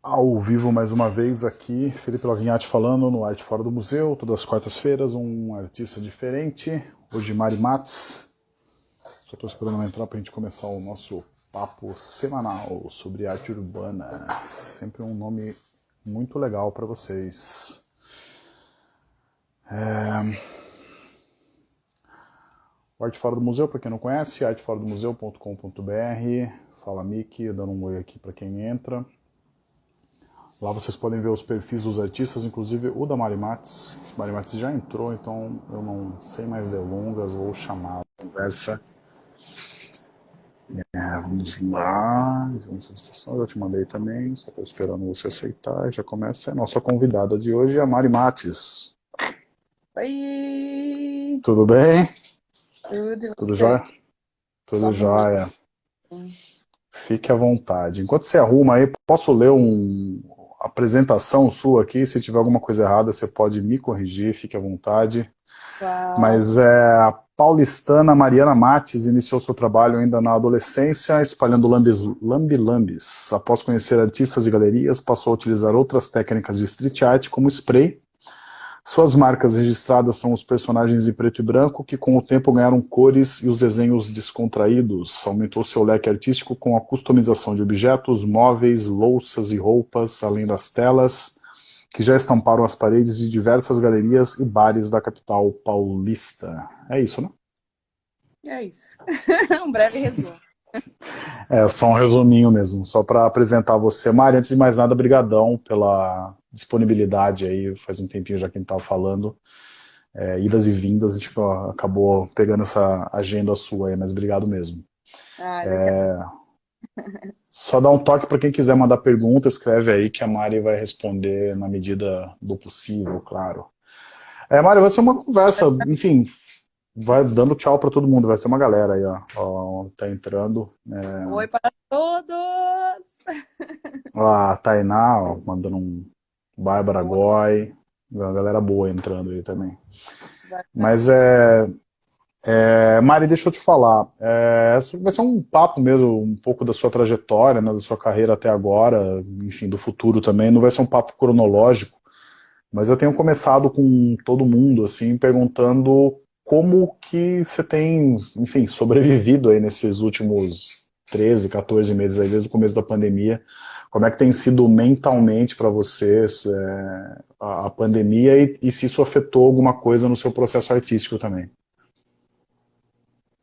Ao vivo mais uma vez aqui, Felipe Lavinhati falando no Arte Fora do Museu, todas as quartas-feiras, um artista diferente. Hoje Mari Matos. Só estou esperando entrar para a gente começar o nosso papo semanal sobre arte urbana. Sempre um nome muito legal para vocês. É... O Arte Fora do Museu, para quem não conhece, arteforadomuseu.com.br. Fala Miki, dando um oi aqui para quem entra. Lá vocês podem ver os perfis dos artistas, inclusive o da Mari Matos. Mari Matos já entrou, então eu não sei mais delongas, vou chamar a conversa. É, vamos lá, eu te mandei também, só estou esperando você aceitar. Já começa a nossa convidada de hoje, a Mari Matos. Oi! Tudo bem? Tudo. Tudo jóia? Tudo tá jóia. Fique à vontade. Enquanto você arruma aí, posso ler um, apresentação sua aqui, se tiver alguma coisa errada, você pode me corrigir, fique à vontade. Uau. Mas é, a paulistana Mariana Mates iniciou seu trabalho ainda na adolescência, espalhando lambi-lambis. Após conhecer artistas e galerias, passou a utilizar outras técnicas de street art, como spray, suas marcas registradas são os personagens em preto e branco, que com o tempo ganharam cores e os desenhos descontraídos. Aumentou seu leque artístico com a customização de objetos, móveis, louças e roupas, além das telas, que já estamparam as paredes de diversas galerias e bares da capital paulista. É isso, né? É isso. um breve resumo. É, só um resuminho mesmo, só para apresentar você. Mari, antes de mais nada, brigadão pela disponibilidade aí, faz um tempinho já que a gente estava falando, é, idas e vindas, a gente acabou pegando essa agenda sua aí, mas obrigado mesmo. Ah, é, só dá um toque para quem quiser mandar pergunta, escreve aí que a Mari vai responder na medida do possível, claro. É, Mari, vai ser uma conversa, enfim, vai dando tchau para todo mundo, vai ser uma galera aí, ó, ó tá entrando. É... Oi para todos! Ah, a Tainá, ó, mandando um Bárbara Goy, uma galera boa entrando aí também. Mas é, é, Mari, deixa eu te falar, é, vai ser um papo mesmo, um pouco da sua trajetória, né, da sua carreira até agora, enfim, do futuro também, não vai ser um papo cronológico, mas eu tenho começado com todo mundo, assim, perguntando como que você tem, enfim, sobrevivido aí nesses últimos 13, 14 meses aí, desde o começo da pandemia, como é que tem sido mentalmente para você é, a, a, pandemia e, e, se isso afetou alguma coisa no seu processo artístico também?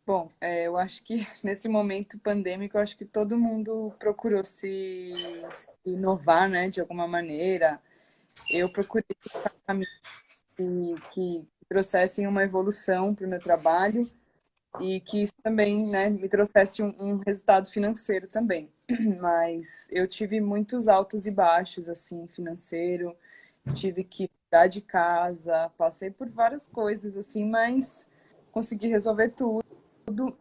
Bom, é, eu acho que nesse momento pandêmico, eu acho que todo mundo procurou se, se inovar, né, de alguma maneira. Eu procurei que, que trouxessem uma evolução para o meu trabalho e que isso também né, me trouxesse um, um, resultado financeiro também. Mas eu tive muitos altos e baixos, assim, financeiro, tive que mudar de casa, passei por várias coisas, assim, mas consegui resolver tudo.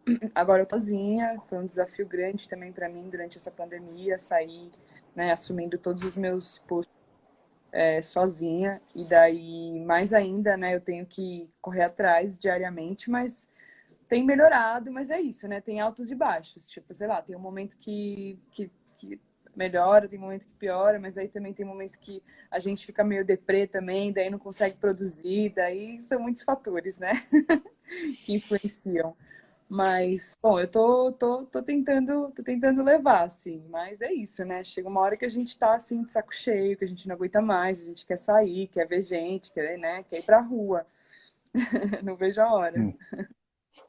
Agora eu tô sozinha, foi um desafio grande também para mim durante essa pandemia, sair, né, assumindo todos os meus postos é, sozinha, e daí, mais ainda, né, eu tenho que correr atrás diariamente, mas tem melhorado, mas é isso, né? Tem altos e baixos. Tipo, sei lá, tem um momento que, que, que melhora, tem um momento que piora, mas aí também tem um momento que a gente fica meio deprê também, daí não consegue produzir, daí são muitos fatores, né? que influenciam. Mas, bom, eu tô, tô, tô, tentando, tô tentando levar, assim, mas é isso, né? Chega uma hora que a gente tá, assim, de saco cheio, que a gente não aguenta mais, a gente quer sair, quer ver gente, quer, né? quer ir pra rua. não vejo a hora. Hum.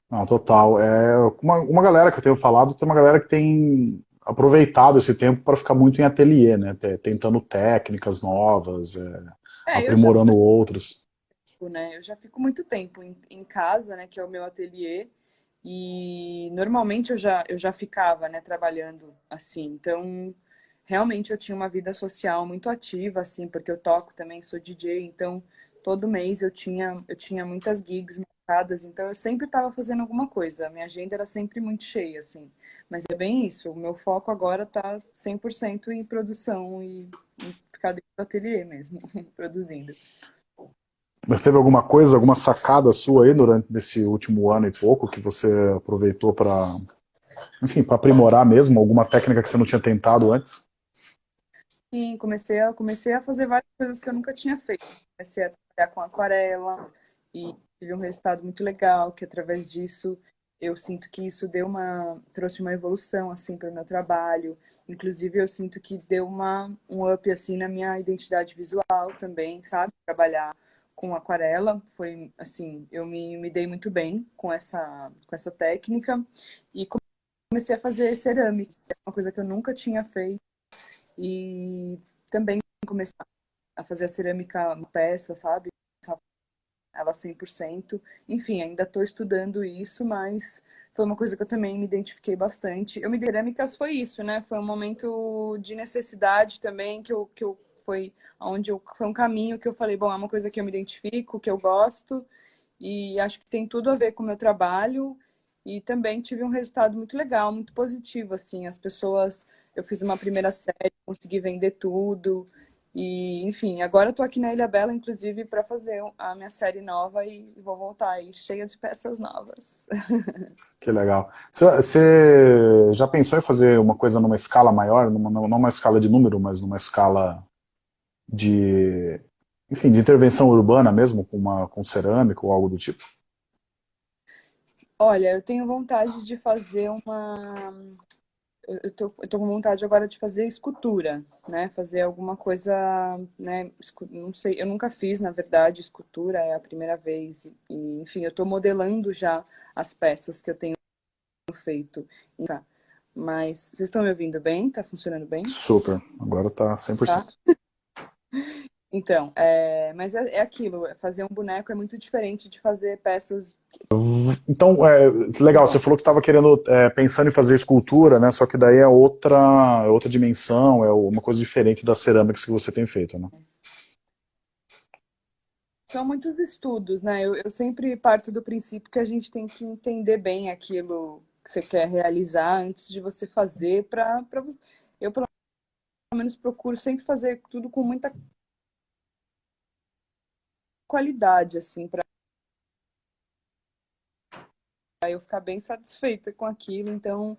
Não, total. É, uma, uma galera que eu tenho falado, tem uma galera que tem aproveitado esse tempo para ficar muito em ateliê, né? Tentando técnicas novas, é, é, aprimorando já... outras. Né? Eu já fico muito tempo em, em, casa, né? Que é o meu ateliê. E normalmente eu já, eu já ficava né, trabalhando assim. Então, realmente eu tinha uma vida social muito ativa, assim, porque eu toco também, sou DJ, então todo mês eu tinha, eu tinha muitas gigs então eu sempre estava fazendo alguma coisa. A minha agenda era sempre muito cheia, assim. Mas é bem isso, o meu foco agora está 100% em produção e, e ficar dentro do ateliê mesmo, produzindo. Mas teve alguma coisa, alguma sacada sua aí durante esse último ano e pouco que você aproveitou para, enfim, para aprimorar mesmo alguma técnica que você não tinha tentado antes? Sim, comecei a, comecei a fazer várias coisas que eu nunca tinha feito. Comecei a trabalhar com aquarela e tive um resultado muito legal, que através disso eu sinto que isso deu uma trouxe uma evolução assim para o meu trabalho. Inclusive eu sinto que deu uma um up assim na minha identidade visual também, sabe? Trabalhar com aquarela foi assim, eu me, me dei muito bem com essa com essa técnica e comecei a fazer cerâmica, é uma coisa que eu nunca tinha feito e também comecei a fazer a cerâmica peça, sabe? ela 100%. Enfim, ainda estou estudando isso, mas foi uma coisa que eu também me identifiquei bastante. Eu me cerâmicas foi isso, né? Foi um momento de necessidade também que eu, que eu foi onde eu, foi um caminho que eu falei, bom, é uma coisa que eu me identifico, que eu gosto e acho que tem tudo a ver com o meu trabalho e também tive um resultado muito legal, muito positivo assim. As pessoas, eu fiz uma primeira série, consegui vender tudo. E, enfim, agora eu tô aqui na Ilha Bela, inclusive, para fazer a minha série nova e vou voltar aí cheia de peças novas. Que legal. Você já pensou em fazer uma coisa numa escala maior, numa, não numa escala de número, mas numa escala de, enfim, de intervenção urbana mesmo, com, uma, com cerâmica ou algo do tipo? Olha, eu tenho vontade de fazer uma eu tô, eu tô com vontade agora de fazer escultura, né? Fazer alguma coisa, né? Não sei, eu nunca fiz, na verdade, escultura, é a primeira vez. E, enfim, eu tô modelando já as peças que eu tenho feito. Mas vocês estão me ouvindo bem? Tá funcionando bem? Super, agora tá 100%. Tá? Então, é, mas é, é, aquilo, fazer um boneco é muito diferente de fazer peças... Então, é, legal, você falou que estava querendo, é, pensando em fazer escultura, né, só que daí é outra, é outra dimensão, é uma coisa diferente das cerâmicas que você tem feito, né? São muitos estudos, né, eu, eu sempre parto do princípio que a gente tem que entender bem aquilo que você quer realizar antes de você fazer para... Eu, pelo menos, procuro sempre fazer tudo com muita qualidade, assim, para eu ficar bem satisfeita com aquilo. Então,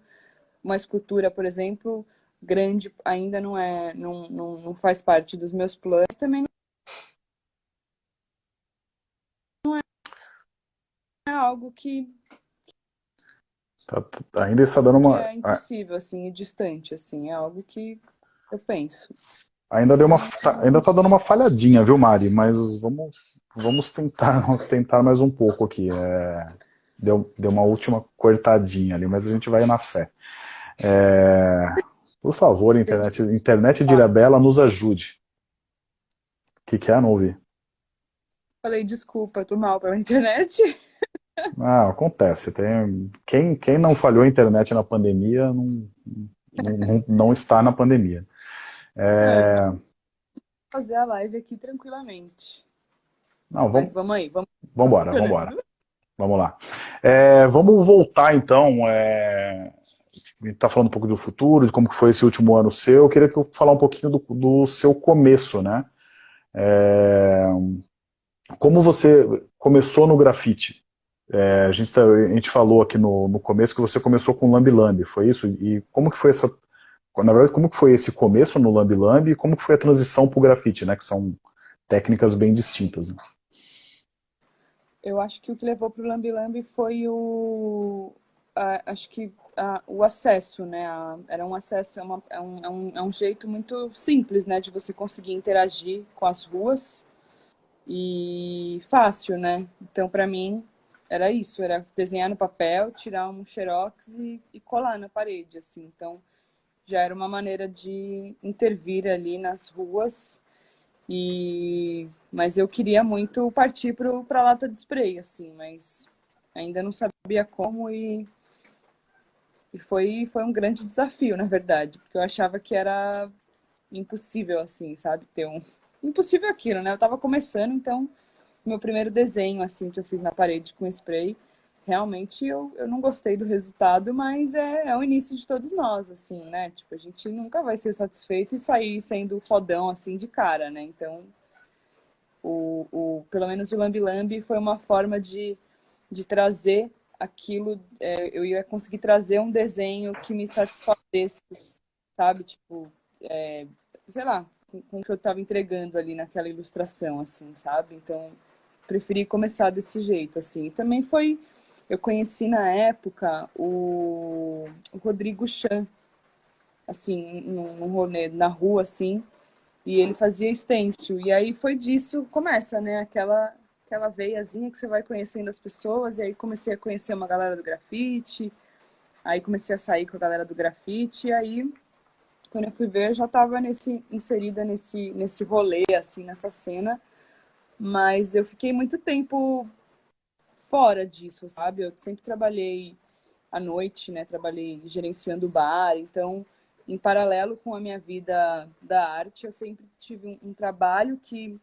uma escultura, por exemplo, grande ainda não é, não, não, não faz parte dos meus planos. Também não é, é algo que Tá, ainda está dando uma... É impossível, assim, e distante, assim. É algo que eu penso. Ainda deu uma, tá, ainda tá dando uma falhadinha, viu, Mari? Mas vamos, vamos tentar, tentar mais um pouco aqui. É, deu, deu uma última cortadinha ali, mas a gente vai na fé. É, por favor, internet, internet de Ilhabela, nos ajude. O que, que é? Não ouvi. Falei, desculpa, tô mal pela internet. Ah, acontece. Tem, quem, quem não falhou a internet na pandemia não, não, não está na pandemia. É... Fazer a live aqui tranquilamente. Não, vamos... Mas vamos aí, vamos... Vambora, vambora. Vamos lá. É, vamos voltar então, é... a gente está falando um pouco do futuro, de como foi esse último ano seu, eu queria que eu falar um pouquinho do, do seu começo, né? É... Como você começou no grafite? É, a, gente tá, a, gente falou aqui no, no, começo que você começou com Lambi Lambi, foi isso? E como que foi essa na verdade, como que foi esse começo no Lambi Lambi e como que foi a transição para o grafite, né? Que são técnicas bem distintas. Né? Eu acho que o que levou para o Lambi Lambi foi o... acho que o acesso, né? era um acesso, é, uma, é, um, é, um, é um jeito muito simples, né? De você conseguir interagir com as ruas e fácil, né? Então, para mim, era isso, era desenhar no papel, tirar um xerox e, e colar na parede, assim. Então, já era uma maneira de intervir ali nas ruas. E mas eu queria muito partir para a lata de spray, assim, mas ainda não sabia como e, e foi, foi um grande desafio, na verdade, porque eu achava que era impossível, assim, sabe, ter um... Impossível aquilo, né? Eu estava começando, então, meu primeiro desenho, assim, que eu fiz na parede com spray, realmente eu, eu não gostei do resultado, mas é, é o início de todos nós, assim, né? Tipo, a gente nunca vai ser satisfeito e sair sendo fodão, assim, de cara, né? Então, o, o, pelo menos o Lambi Lambi foi uma forma de, de trazer aquilo, é, eu ia conseguir trazer um desenho que me satisfazesse, sabe? Tipo, é, sei lá, com o que eu estava entregando ali naquela ilustração, assim, sabe? Então, preferi começar desse jeito, assim. E também foi... Eu conheci na época o, Rodrigo Chan, assim, num rolê na rua, assim, e ele fazia stencil. E aí foi disso, começa, né? Aquela, aquela veiazinha que você vai conhecendo as pessoas, e aí comecei a conhecer uma galera do grafite, aí comecei a sair com a galera do grafite, e aí quando eu fui ver, eu já estava nesse, inserida nesse, nesse rolê, assim, nessa cena. Mas eu fiquei muito tempo fora disso, sabe? Eu sempre trabalhei à noite, né? Trabalhei gerenciando bar, então, em paralelo com a minha vida da arte, eu sempre tive um, um trabalho que,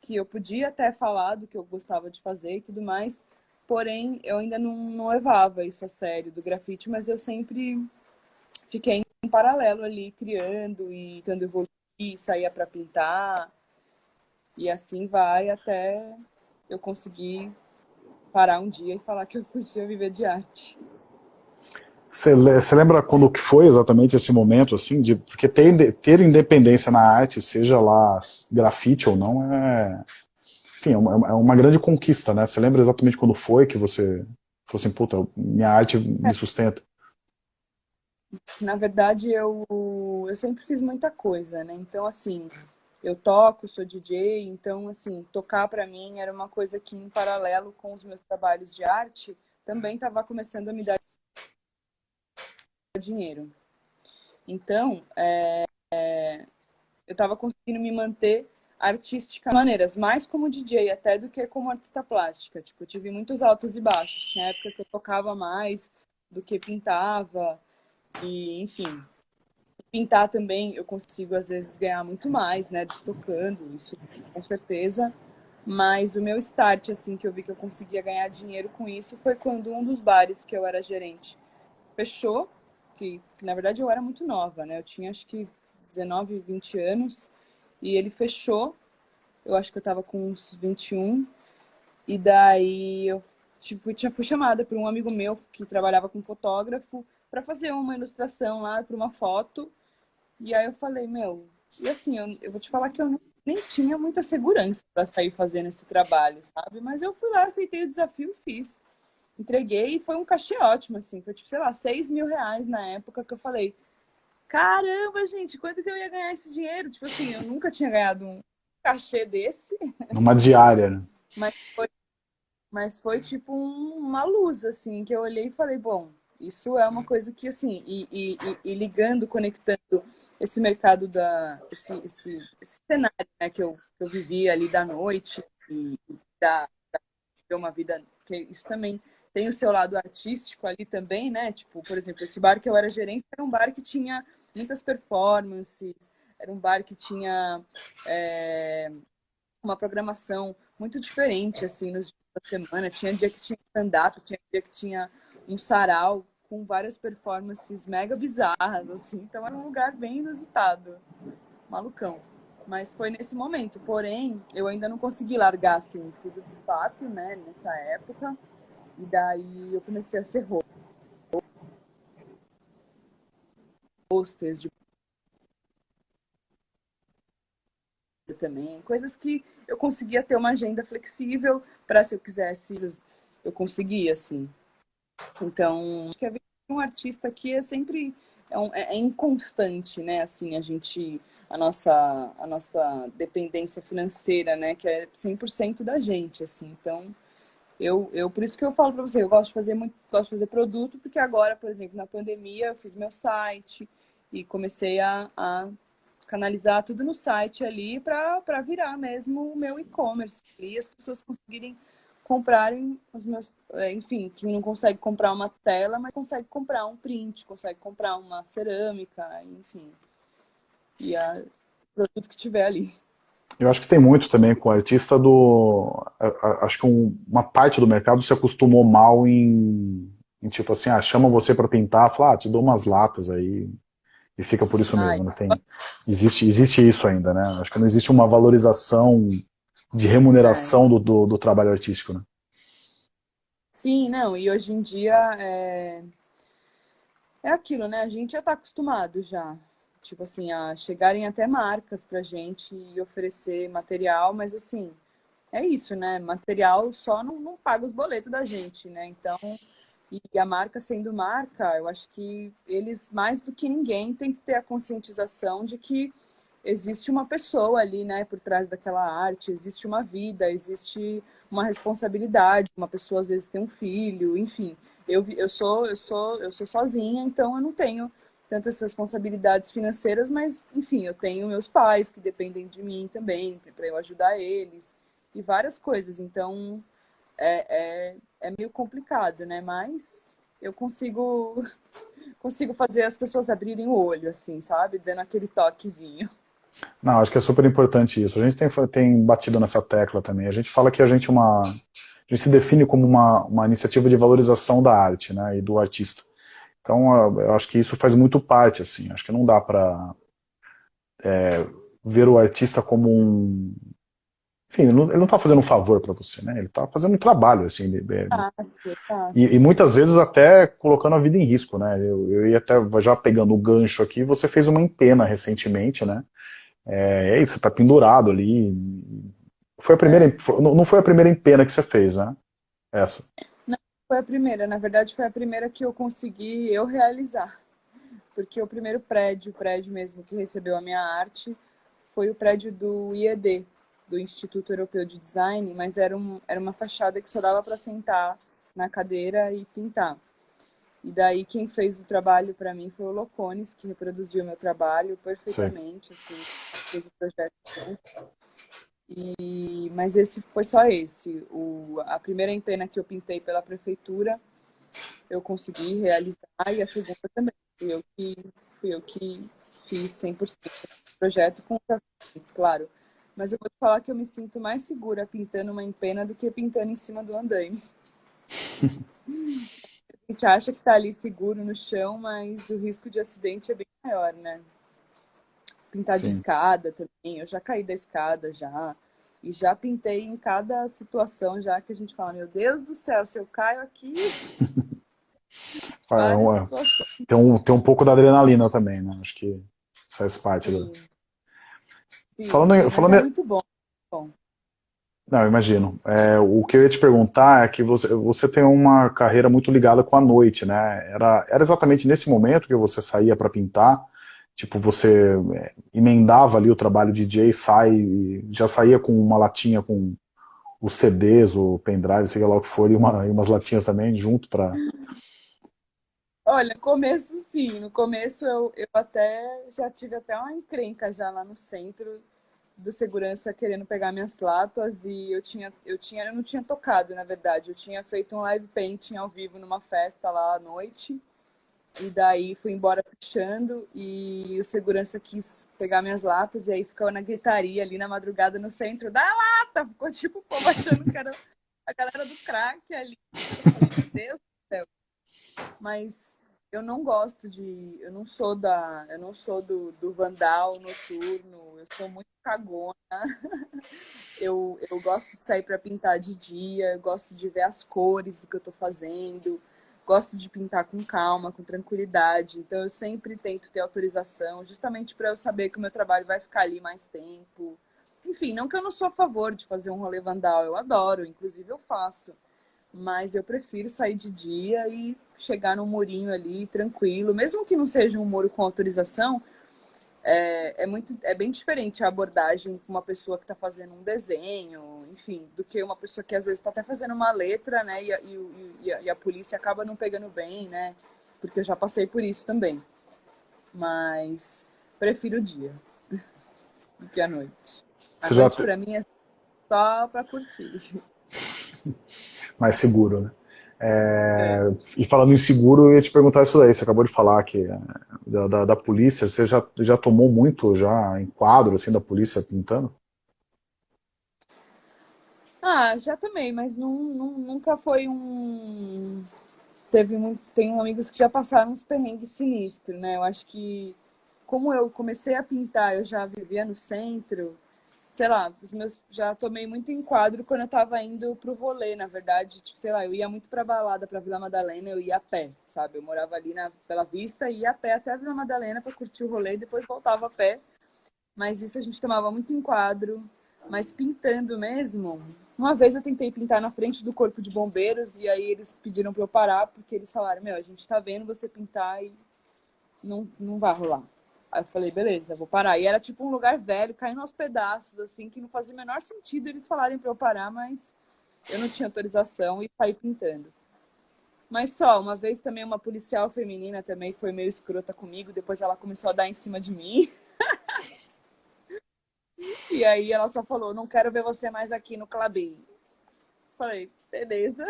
que eu podia até falar do que eu gostava de fazer e tudo mais, porém, eu ainda não, não levava isso a sério do grafite, mas eu sempre fiquei em paralelo ali, criando e tentando evoluir, saía para pintar. E assim vai até eu conseguir parar um dia e falar que eu podia viver de arte. Você lembra quando que foi exatamente esse momento, assim, de, porque ter, ter independência na arte, seja lá grafite ou não, é, enfim, é uma, é uma grande conquista, né? Você lembra exatamente quando foi que você falou assim, puta, minha arte me é. sustenta? Na verdade, eu, eu sempre fiz muita coisa, né? Então, assim, eu toco, sou DJ, então, assim, tocar para mim era uma coisa que, em paralelo com os meus trabalhos de arte, também estava começando a me dar dinheiro. Então, é, é, eu estava conseguindo me manter artística maneiras, mais como DJ até do que como artista plástica. Tipo, eu tive muitos altos e baixos. Tinha época que eu tocava mais do que pintava. E, enfim, pintar também eu consigo às vezes ganhar muito mais, né, tocando, isso com certeza. Mas o meu start, assim, que eu vi que eu conseguia ganhar dinheiro com isso foi quando um dos bares que eu era gerente fechou, que, que na verdade eu era muito nova, né? Eu tinha acho que 19, 20 anos, e ele fechou. Eu acho que eu tava com uns 21. E daí eu tipo, tinha, fui chamada por um amigo meu que trabalhava com fotógrafo para fazer uma ilustração lá para uma foto. E aí eu falei, meu, e assim, eu, eu vou te falar que eu não, nem tinha muita segurança para sair fazendo esse trabalho, sabe? Mas eu fui lá, aceitei o desafio e fiz. Entreguei e foi um cachê ótimo, assim. Foi tipo, sei lá, 6 mil reais na época que eu falei, caramba, gente, quanto que eu ia ganhar esse dinheiro? Tipo assim, eu nunca tinha ganhado um cachê desse. Uma diária, né? Mas foi, mas foi tipo um, uma luz, assim, que eu olhei e falei, bom, isso é uma coisa que, assim, e, e, e ligando, conectando esse mercado da esse, esse, esse cenário né, que, eu, que eu vivi ali da noite e da, da uma vida que isso também tem o seu lado artístico ali também, né? Tipo, por exemplo, esse bar que eu era gerente era um bar que tinha muitas performances, era um bar que tinha é, uma programação muito diferente assim nos dias da semana. Tinha dia que tinha stand-up, tinha dia que tinha um sarau com várias performances mega bizarras, assim. Então era um lugar bem inusitado. Malucão. Mas foi nesse momento. Porém, eu ainda não consegui largar, assim, tudo de fato, né? Nessa época. E daí eu comecei a ser hostess de também, coisas que eu conseguia ter uma agenda flexível para se eu quisesse, eu conseguia, assim. Então, acho que a vida de um artista aqui é sempre é, um, é, é, inconstante, né? Assim, a gente a nossa a nossa dependência financeira, né, que é 100% da gente, assim. Então, eu, eu por isso que eu falo para você, eu gosto de fazer muito, gosto de fazer produto, porque agora, por exemplo, na pandemia, eu fiz meu site e comecei a, a canalizar tudo no site ali para virar mesmo o meu e-commerce e as pessoas conseguirem comprarem os meus, é, enfim, que não consegue comprar uma tela, mas consegue comprar um print, consegue comprar uma cerâmica, enfim. E a produto que tiver ali. Eu acho que tem muito também com o artista do... Acho que uma parte do mercado se acostumou mal em, em tipo assim, ah, chama você para pintar, fala, ah, te dou umas latas aí, e fica por isso mesmo. Né? Tem, existe, existe isso ainda, né? Acho que não existe uma valorização de remuneração é. do, do, do, trabalho artístico, né? Sim, não, e hoje em dia é, é aquilo, né? A gente já está acostumado já. tipo assim, a chegarem até marcas pra gente e oferecer material, mas assim, é isso, né? Material só não, não paga os boletos da gente, né? Então, e a marca sendo marca, eu acho que eles, mais do que ninguém, tem que ter a conscientização de que existe uma pessoa ali, né, por trás daquela arte, existe uma vida, existe uma responsabilidade, uma pessoa às vezes tem um filho, enfim. Eu, eu sou eu sou eu sou sozinha, então eu não tenho tantas responsabilidades financeiras, mas enfim, eu tenho meus pais que dependem de mim também para eu ajudar eles e várias coisas. Então é, é, é meio complicado, né? Mas eu consigo consigo fazer as pessoas abrirem o olho, assim, sabe? Dando aquele toquezinho. Não, acho que é super importante isso. A gente tem, tem batido nessa tecla também. A gente fala que a gente é uma. A gente se define como uma, uma iniciativa de valorização da arte, né? E do artista. Então, eu acho que isso faz muito parte, assim. Acho que não dá para é, ver o artista como um, enfim, ele não está fazendo um favor para você, né? Ele está fazendo um trabalho, assim. Ele, ah, tá. e, e, muitas vezes até colocando a vida em risco, né? Eu, eu ia até, já pegando o gancho aqui, você fez uma empena recentemente, né? É, é isso, está pendurado ali. Foi a primeira, é. não foi a primeira empena que você fez, né? Essa. Não, foi a primeira. Na verdade, foi a primeira que eu consegui eu realizar. Porque o primeiro prédio, o prédio mesmo que recebeu a minha arte, foi o prédio do IED, do Instituto Europeu de Design, mas era, um, era uma fachada que só dava para sentar na cadeira e pintar. E daí quem fez o trabalho para mim foi o Locones, que reproduziu meu trabalho perfeitamente, Sim. assim, fez o projeto. E, mas esse foi só esse. O, a primeira empena que eu pintei pela prefeitura, eu consegui realizar, e a segunda também. Fui eu que, fui eu que fiz 100% do projeto com os assistentes, claro. Mas eu vou te falar que eu me sinto mais segura pintando uma empena do que pintando em cima do andaime. a gente acha que está ali seguro no chão, mas o risco de acidente é bem maior, né? Pintar Sim. de escada também. Eu já caí da escada já. E já pintei em cada situação, já que a gente fala, meu Deus do céu, se eu caio aqui. é uma... tem, um, tem um pouco da adrenalina também, né? Acho que faz parte Sim. do falando, em, falando é muito bom. bom. Não, imagino. É, o que eu ia te perguntar é que você, você tem uma carreira muito ligada com a noite, né? Era, era exatamente nesse momento que você saía para pintar? Tipo, você é, emendava ali o trabalho de DJ, sai, já saía com uma latinha com os CDs, o pendrive, sei lá o que for, e, uma, e umas latinhas também junto para... Olha, começo sim, no começo eu, eu até já tive até uma encrenca já lá no centro do segurança querendo pegar minhas latas e eu tinha, eu tinha, eu não tinha tocado, na verdade. Eu tinha feito um live painting ao vivo numa festa lá à noite. E daí fui embora puxando e o segurança quis pegar minhas latas e aí ficou na gritaria ali na madrugada no centro da lata. Ficou tipo o povo achando que era a galera do crack ali. Meu Deus do céu. Mas eu não gosto de. Eu não sou da. Eu não sou do, do vandal noturno. Eu sou muito cagona. eu, eu gosto de sair para pintar de dia, gosto de ver as cores do que eu estou fazendo, gosto de pintar com calma, com tranquilidade. Então eu sempre tento ter autorização, justamente para eu saber que o meu trabalho vai ficar ali mais tempo. Enfim, não que eu não sou a favor de fazer um rolê vandal, eu adoro, inclusive eu faço mas eu prefiro sair de dia e chegar no murinho ali tranquilo, mesmo que não seja um muro com autorização, é, é, muito, é bem diferente a abordagem com uma pessoa que está fazendo um desenho, enfim, do que uma pessoa que às vezes está até fazendo uma letra, né, e a, e, e, a, e a polícia acaba não pegando bem, né, porque eu já passei por isso também. Mas prefiro o dia do que a noite. A Você noite, para mim, é só para curtir. mais seguro, né? É, e falando em seguro, eu ia te perguntar isso daí, você acabou de falar que é, da, da, da, polícia, você já, já tomou muito já em quadro assim, da polícia pintando? Ah, já tomei, mas não, não, nunca foi um... Teve muito, tem amigos que já passaram uns perrengues sinistros, né? Eu acho que como eu comecei a pintar, eu já vivia no centro, sei lá, os meus, já tomei muito enquadro quando eu tava indo pro rolê, na verdade. Tipo, sei lá, eu ia muito pra balada, pra Vila Madalena, eu ia a pé, sabe? Eu morava ali na Bela Vista e ia a pé até a Vila Madalena pra curtir o rolê e depois voltava a pé. Mas isso a gente tomava muito enquadro. Mas pintando mesmo, uma vez eu tentei pintar na frente do corpo de bombeiros e aí eles pediram pra eu parar porque eles falaram, meu, a gente tá vendo você pintar e não, não vai rolar. Aí eu falei, beleza, vou parar. E era tipo um lugar velho, caindo aos pedaços, assim, que não fazia o menor sentido eles falarem para eu parar, mas eu não tinha autorização e saí pintando. Mas só, uma vez também uma policial feminina também foi meio escrota comigo, depois ela começou a dar em cima de mim. e aí ela só falou, não quero ver você mais aqui no Clabin. Falei, beleza.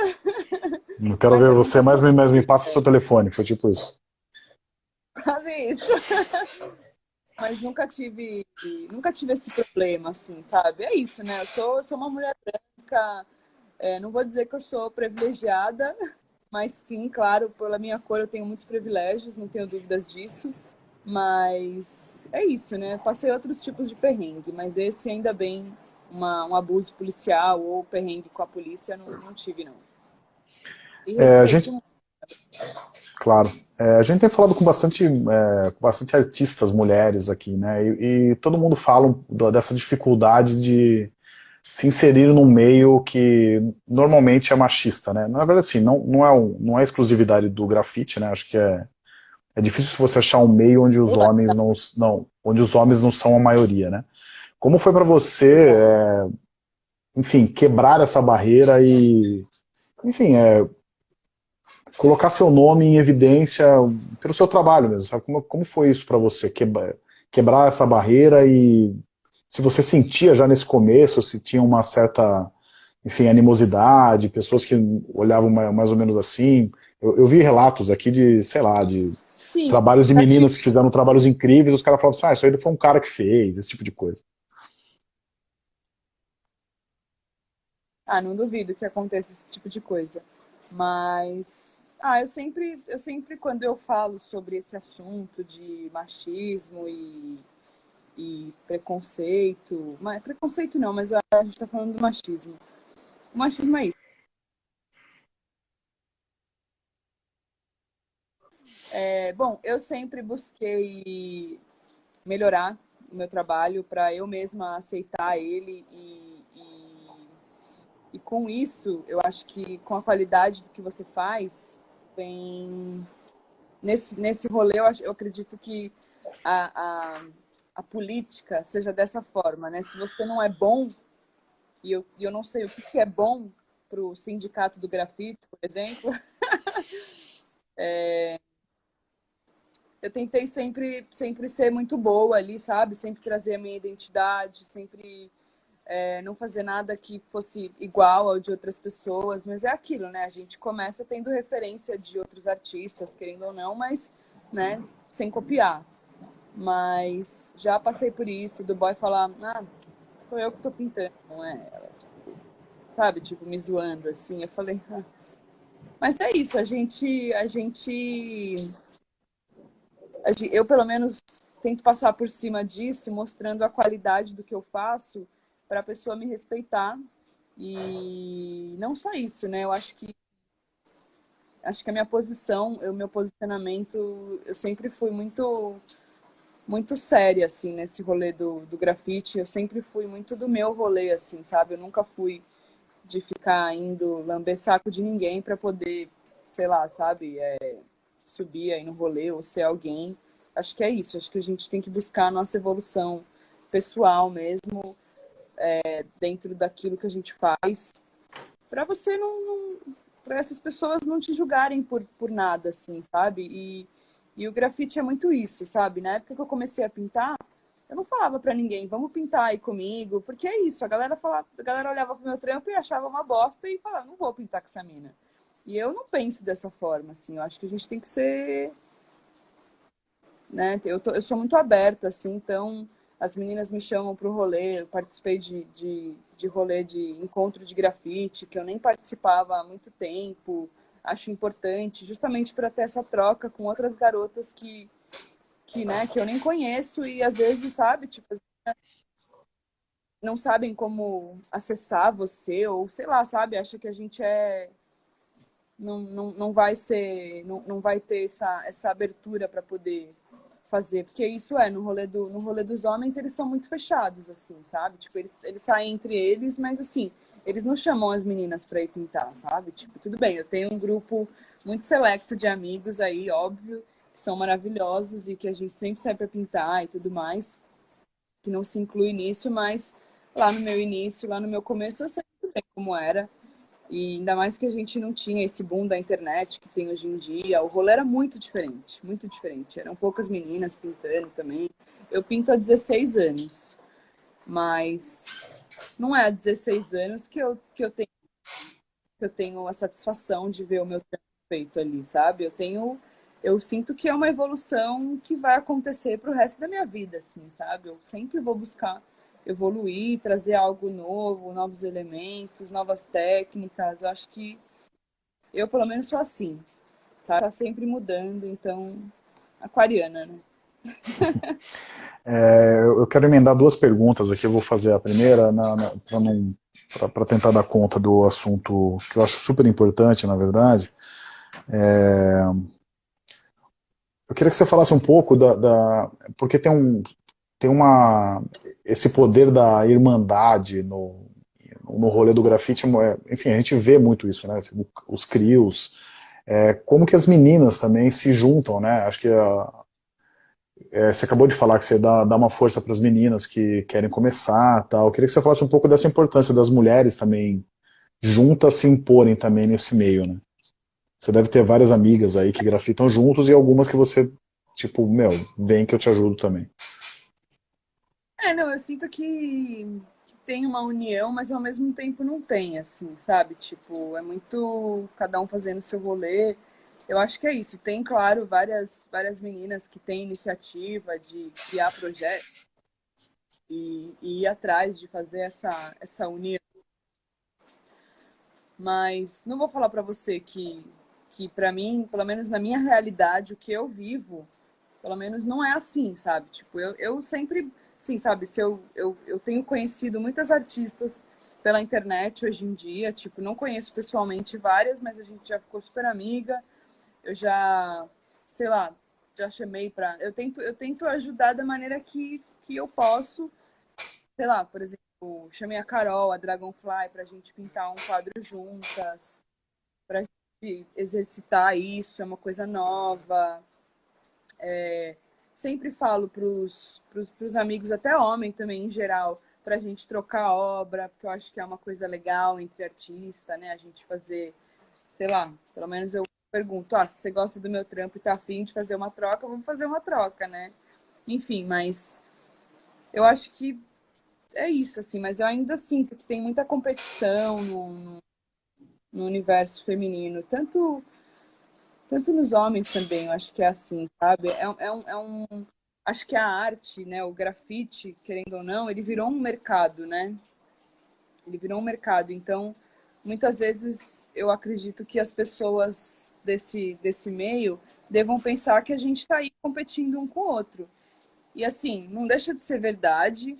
Não quero mas ver você mais, mas me passa seu telefone, foi tipo isso. Quase isso. Mas nunca tive, nunca tive esse problema, assim, sabe? É isso, né? Eu sou, eu sou uma mulher branca, é, não vou dizer que eu sou privilegiada, mas sim, claro, pela minha cor eu tenho muitos privilégios, não tenho dúvidas disso. Mas é isso, né? Passei outros tipos de perrengue, mas esse ainda bem, uma, um abuso policial ou perrengue com a polícia, não, não tive, não. É, a gente... Claro. É, a gente tem falado com bastante, é, com bastante artistas mulheres aqui, né? E, e, todo mundo fala dessa dificuldade de se inserir num meio que normalmente é machista, né? Na verdade, assim, não, não, é, um, não é exclusividade do grafite, né? Acho que é, é difícil você achar um meio onde os homens não, não, onde os homens não são a maioria, né? Como foi para você, é, enfim, quebrar essa barreira e, enfim, é, colocar seu nome em evidência pelo seu trabalho mesmo, sabe? Como, como foi isso para você, quebrar, quebrar essa barreira e se você sentia já nesse começo, se tinha uma certa, enfim, animosidade, pessoas que olhavam mais ou menos assim. Eu, eu vi relatos aqui de, sei lá, de Sim, trabalhos de meninas que fizeram trabalhos incríveis, os caras falavam assim, ah, isso aí foi um cara que fez, esse tipo de coisa. Ah, não duvido que aconteça esse tipo de coisa. Mas, ah, eu sempre, eu sempre quando eu falo sobre esse assunto de machismo e, e preconceito, mas preconceito não, mas a gente está falando do machismo. O machismo é isso. É, bom, eu sempre busquei melhorar o meu trabalho para eu mesma aceitar ele e e com isso, eu acho que com a qualidade do que você faz, vem... Nesse, nesse rolê, eu, acho, eu acredito que a, a, a política seja dessa forma, né? Se você não é bom, e eu, eu não sei o que, que é bom para o sindicato do grafite, por exemplo, é, eu tentei sempre, sempre ser muito boa ali, sabe? Sempre trazer a minha identidade, sempre é, não fazer nada que fosse igual ao de outras pessoas, mas é aquilo, né? A gente começa tendo referência de outros artistas, querendo ou não, mas, né, sem copiar. Mas já passei por isso, do boy falar, ah, foi eu que tô pintando, não é ela. Sabe, tipo, me zoando, assim. Eu falei, ah. mas é isso, a gente, a gente, eu pelo menos tento passar por cima disso, mostrando a qualidade do que eu faço, para a pessoa me respeitar. E não só isso, né? Eu acho que acho que a minha posição, o meu posicionamento, eu sempre fui muito muito séria, assim, nesse rolê do, do grafite. Eu sempre fui muito do meu rolê, assim, sabe? Eu nunca fui de ficar indo lamber saco de ninguém para poder, sei lá, sabe? É, subir aí no rolê ou ser alguém. Acho que é isso. Acho que a gente tem que buscar a nossa evolução pessoal mesmo é, dentro daquilo que a gente faz, para você não, não para essas pessoas não te julgarem por, por nada, assim, sabe? E, e o grafite é muito isso, sabe? Na época que eu comecei a pintar, eu não falava para ninguém, vamos pintar aí comigo, porque é isso, a galera falava, a galera olhava pro meu trampo e achava uma bosta e falava, não vou pintar com essa mina. E eu não penso dessa forma, assim, eu acho que a gente tem que ser, né, eu, tô, eu sou muito aberta, assim, então as meninas me chamam para o rolê, eu participei de, de, de rolê de encontro de grafite, que eu nem participava há muito tempo, acho importante, justamente para ter essa troca com outras garotas que, que, né, que eu nem conheço e às vezes, sabe, tipo, não sabem como acessar você, ou sei lá, sabe? Acha que a gente é. Não, não, não vai ser. Não, não vai ter essa, essa abertura para poder fazer. Porque isso é, no rolê, do, no rolê dos homens, eles são muito fechados, assim, sabe? Tipo, eles, eles saem entre eles, mas assim, eles não chamam as meninas para ir pintar, sabe? Tipo, tudo bem, eu tenho um grupo muito selecto de amigos aí, óbvio, que são maravilhosos e que a gente sempre sai para pintar e tudo mais, que não se inclui nisso, mas lá no meu início, lá no meu começo, eu sei muito bem como era. E ainda mais que a gente não tinha esse boom da internet que tem hoje em dia. O rolê era muito diferente, muito diferente. Eram poucas meninas pintando também. Eu pinto há 16 anos, mas não é há 16 anos que eu, que eu, tenho, que eu tenho a satisfação de ver o meu trampo feito ali, sabe? Eu tenho eu sinto que é uma evolução que vai acontecer para o resto da minha vida, assim, sabe? Eu sempre vou buscar evoluir, trazer algo novo, novos elementos, novas técnicas. Eu acho que eu, pelo menos, sou assim, sabe? Tá sempre mudando, então, aquariana, né? é, eu quero emendar duas perguntas aqui. Eu vou fazer a primeira para tentar dar conta do assunto que eu acho super importante, na verdade. É, eu queria que você falasse um pouco da, da, porque tem um tem uma esse poder da irmandade no no rolê do grafite, é, enfim, a gente vê muito isso, né? Os crios, é, como que as meninas também se juntam, né? Acho que a, é, você acabou de falar que você dá, dá uma força para as meninas que querem começar, tal. Eu queria que você falasse um pouco dessa importância das mulheres também juntas se imporem também nesse meio, né? Você deve ter várias amigas aí que grafitam juntos e algumas que você, tipo, meu, vem que eu te ajudo também. É, não, eu sinto que, que tem uma união, mas ao mesmo tempo não tem, assim, sabe? Tipo, é muito cada um fazendo o seu rolê. Eu acho que é isso. Tem, claro, várias, várias meninas que têm iniciativa de criar projetos e, e ir atrás de fazer essa, essa união. Mas não vou falar para você que que para mim, pelo menos na minha realidade, o que eu vivo, pelo menos não é assim, sabe? Tipo, eu, eu sempre, sim, sabe? Se eu, eu, eu tenho conhecido muitas artistas pela internet hoje em dia, tipo, não conheço pessoalmente várias, mas a gente já ficou super amiga. Eu já, sei lá, já chamei para, eu tento, eu tento ajudar da maneira que, que eu posso. Sei lá, por exemplo, chamei a Carol, a Dragonfly, para a gente pintar um quadro juntas, para exercitar isso, é uma coisa nova. É, sempre falo para os amigos, até homem também em geral, para a gente trocar obra, porque eu acho que é uma coisa legal entre artista, né? A gente fazer, sei lá, pelo menos eu pergunto, ah, se você gosta do meu trampo e tá afim de fazer uma troca, vamos fazer uma troca, né? Enfim, mas eu acho que é isso, assim, mas eu ainda sinto que tem muita competição no, no no universo feminino, tanto tanto nos homens também, eu acho que é assim, sabe? É, é, um, é um, acho que a arte, né, o grafite, querendo ou não, ele virou um mercado, né? Ele virou um mercado, então muitas vezes eu acredito que as pessoas desse desse meio devam pensar que a gente está aí competindo um com o outro. E assim, não deixa de ser verdade,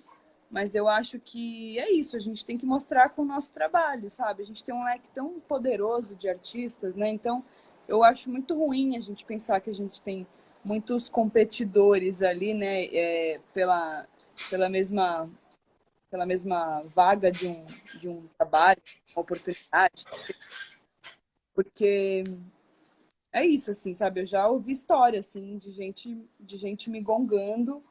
mas eu acho que é isso, a gente tem que mostrar com o nosso trabalho, sabe? A gente tem um leque tão poderoso de artistas, né? Então, eu acho muito ruim a gente pensar que a gente tem muitos competidores ali, né? É, pela, pela mesma pela mesma vaga de um, de um trabalho, uma oportunidade. Porque é isso, assim, sabe? Eu já ouvi história, assim, de gente, de gente me gongando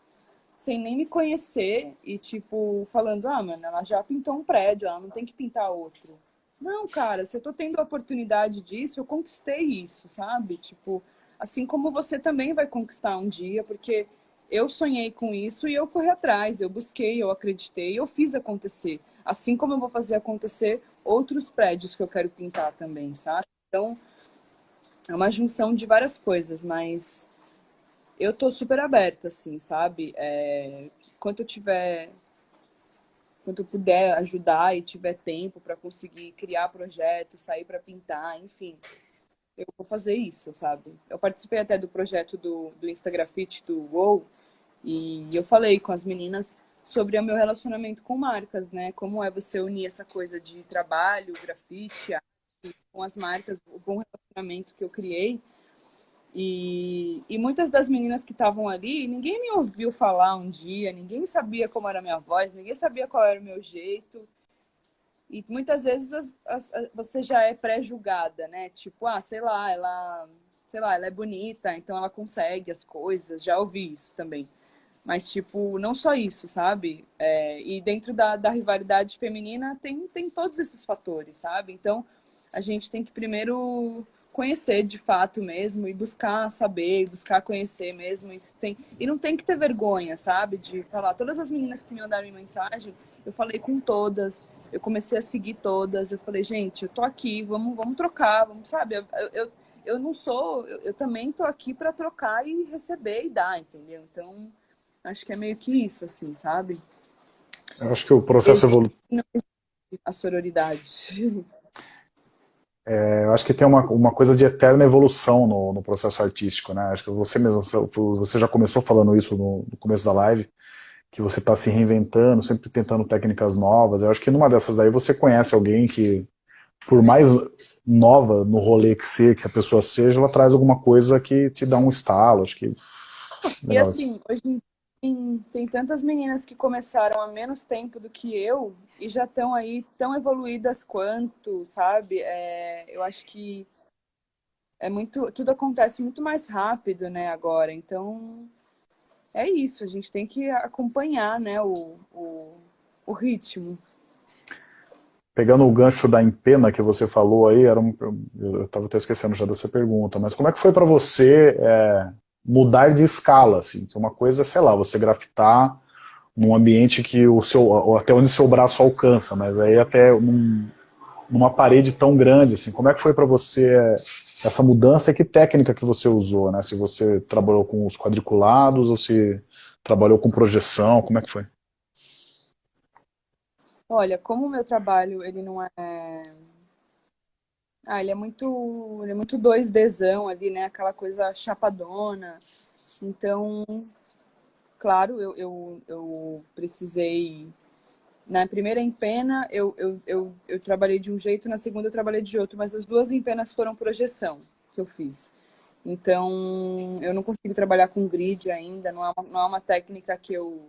sem nem me conhecer e, tipo, falando, ah, mano, ela já pintou um prédio, ela não tem que pintar outro. Não, cara, se eu tô tendo a oportunidade disso, eu conquistei isso, sabe? Tipo, assim como você também vai conquistar um dia, porque eu sonhei com isso e eu corri atrás, eu busquei, eu acreditei, eu fiz acontecer. Assim como eu vou fazer acontecer outros prédios que eu quero pintar também, sabe? Então, é uma junção de várias coisas, mas eu tô super aberta, assim, sabe? É, quando eu tiver, quando eu puder ajudar e tiver tempo para conseguir criar projetos, sair para pintar, enfim, eu vou fazer isso, sabe? Eu participei até do projeto do, do Instagrafite do WoW e eu falei com as meninas sobre o meu relacionamento com marcas, né? Como é você unir essa coisa de trabalho, grafite, arte, com as marcas, o bom relacionamento que eu criei. E, e muitas das meninas que estavam ali, ninguém me ouviu falar um dia, ninguém sabia como era a minha voz, ninguém sabia qual era o meu jeito. E muitas vezes as, as, você já é pré-julgada, né? Tipo, ah, sei lá, ela, sei lá, ela é bonita, então ela consegue as coisas. Já ouvi isso também. Mas, tipo, não só isso, sabe? É, e dentro da, da rivalidade feminina tem, tem todos esses fatores, sabe? Então, a gente tem que primeiro conhecer de fato mesmo e buscar saber, buscar conhecer mesmo. Isso tem... E não tem que ter vergonha, sabe? De falar. Todas as meninas que me mandaram mensagem, eu falei com todas, eu comecei a seguir todas. Eu falei, gente, eu tô aqui, vamos, vamos trocar, vamos, sabe? Eu, eu, eu não sou, eu, eu também tô aqui para trocar e receber e dar, entendeu? Então Acho que é meio que isso, assim, sabe? Eu acho que o processo evolutivo... A sororidade. É, eu acho que tem uma, uma coisa de eterna evolução no, no processo artístico, né? Acho que você mesmo, você já começou falando isso no, no começo da live, que você está se reinventando, sempre tentando técnicas novas. Eu acho que numa dessas daí você conhece alguém que, por mais nova no rolê que, ser, que a pessoa seja, ela traz alguma coisa que te dá um estalo. Acho que. E assim, hoje em tem, tantas meninas que começaram há menos tempo do que eu e já estão aí tão evoluídas quanto, sabe? É, eu acho que é muito, tudo acontece muito mais rápido, né, agora. Então, é isso, a gente tem que acompanhar, né, o, o, o ritmo. Pegando o gancho da empena que você falou aí, era um, eu estava até esquecendo já dessa pergunta, mas como é que foi para você é, mudar de escala, assim, que uma coisa, sei lá, você grafitar num ambiente que o seu, até onde o seu braço alcança, mas aí até num, numa parede tão grande, assim, como é que foi para você essa mudança e que técnica que você usou, né? Se você trabalhou com os quadriculados ou se trabalhou com projeção, como é que foi? Olha, como o meu trabalho, ele não é ah, ele é muito, ele é muito 2Dzão ali, né? Aquela coisa chapadona. Então, claro, eu, eu, eu precisei... Na primeira empena, eu, eu, eu, eu trabalhei de um jeito, na segunda eu trabalhei de outro, mas as duas empenas foram projeção que eu fiz. Então, eu não consigo trabalhar com grid ainda, não é uma, não é uma técnica que eu,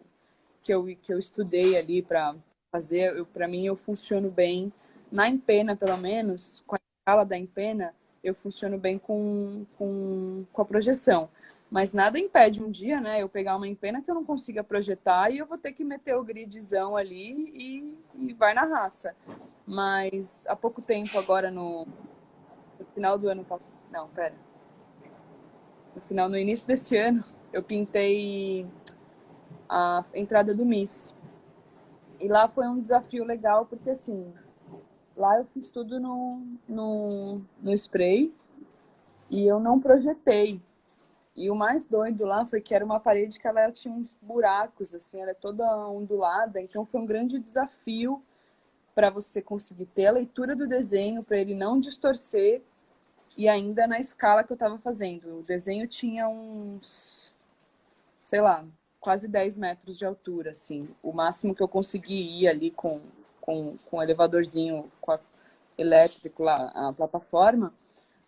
que eu, que eu estudei ali para fazer. Para mim, eu funciono bem, na empena pelo menos, com a escala da empena, eu funciono bem com, com, com a projeção. Mas nada impede um dia, né, eu pegar uma empena que eu não consiga projetar e eu vou ter que meter o gridzão ali e, e vai na raça. Mas há pouco tempo, agora no, no final do ano passado... Não, pera. No final, no início desse ano, eu pintei a entrada do Miss. E lá foi um desafio legal, porque assim, Lá eu fiz tudo no, no, no spray e eu não projetei. E o mais doido lá foi que era uma parede que ela tinha uns buracos, assim, ela é toda ondulada, então foi um grande desafio para você conseguir ter a leitura do desenho, para ele não distorcer, e ainda na escala que eu estava fazendo. O desenho tinha uns, sei lá, quase 10 metros de altura, assim. O máximo que eu consegui ir ali com com, com elevadorzinho com a, elétrico lá, a plataforma,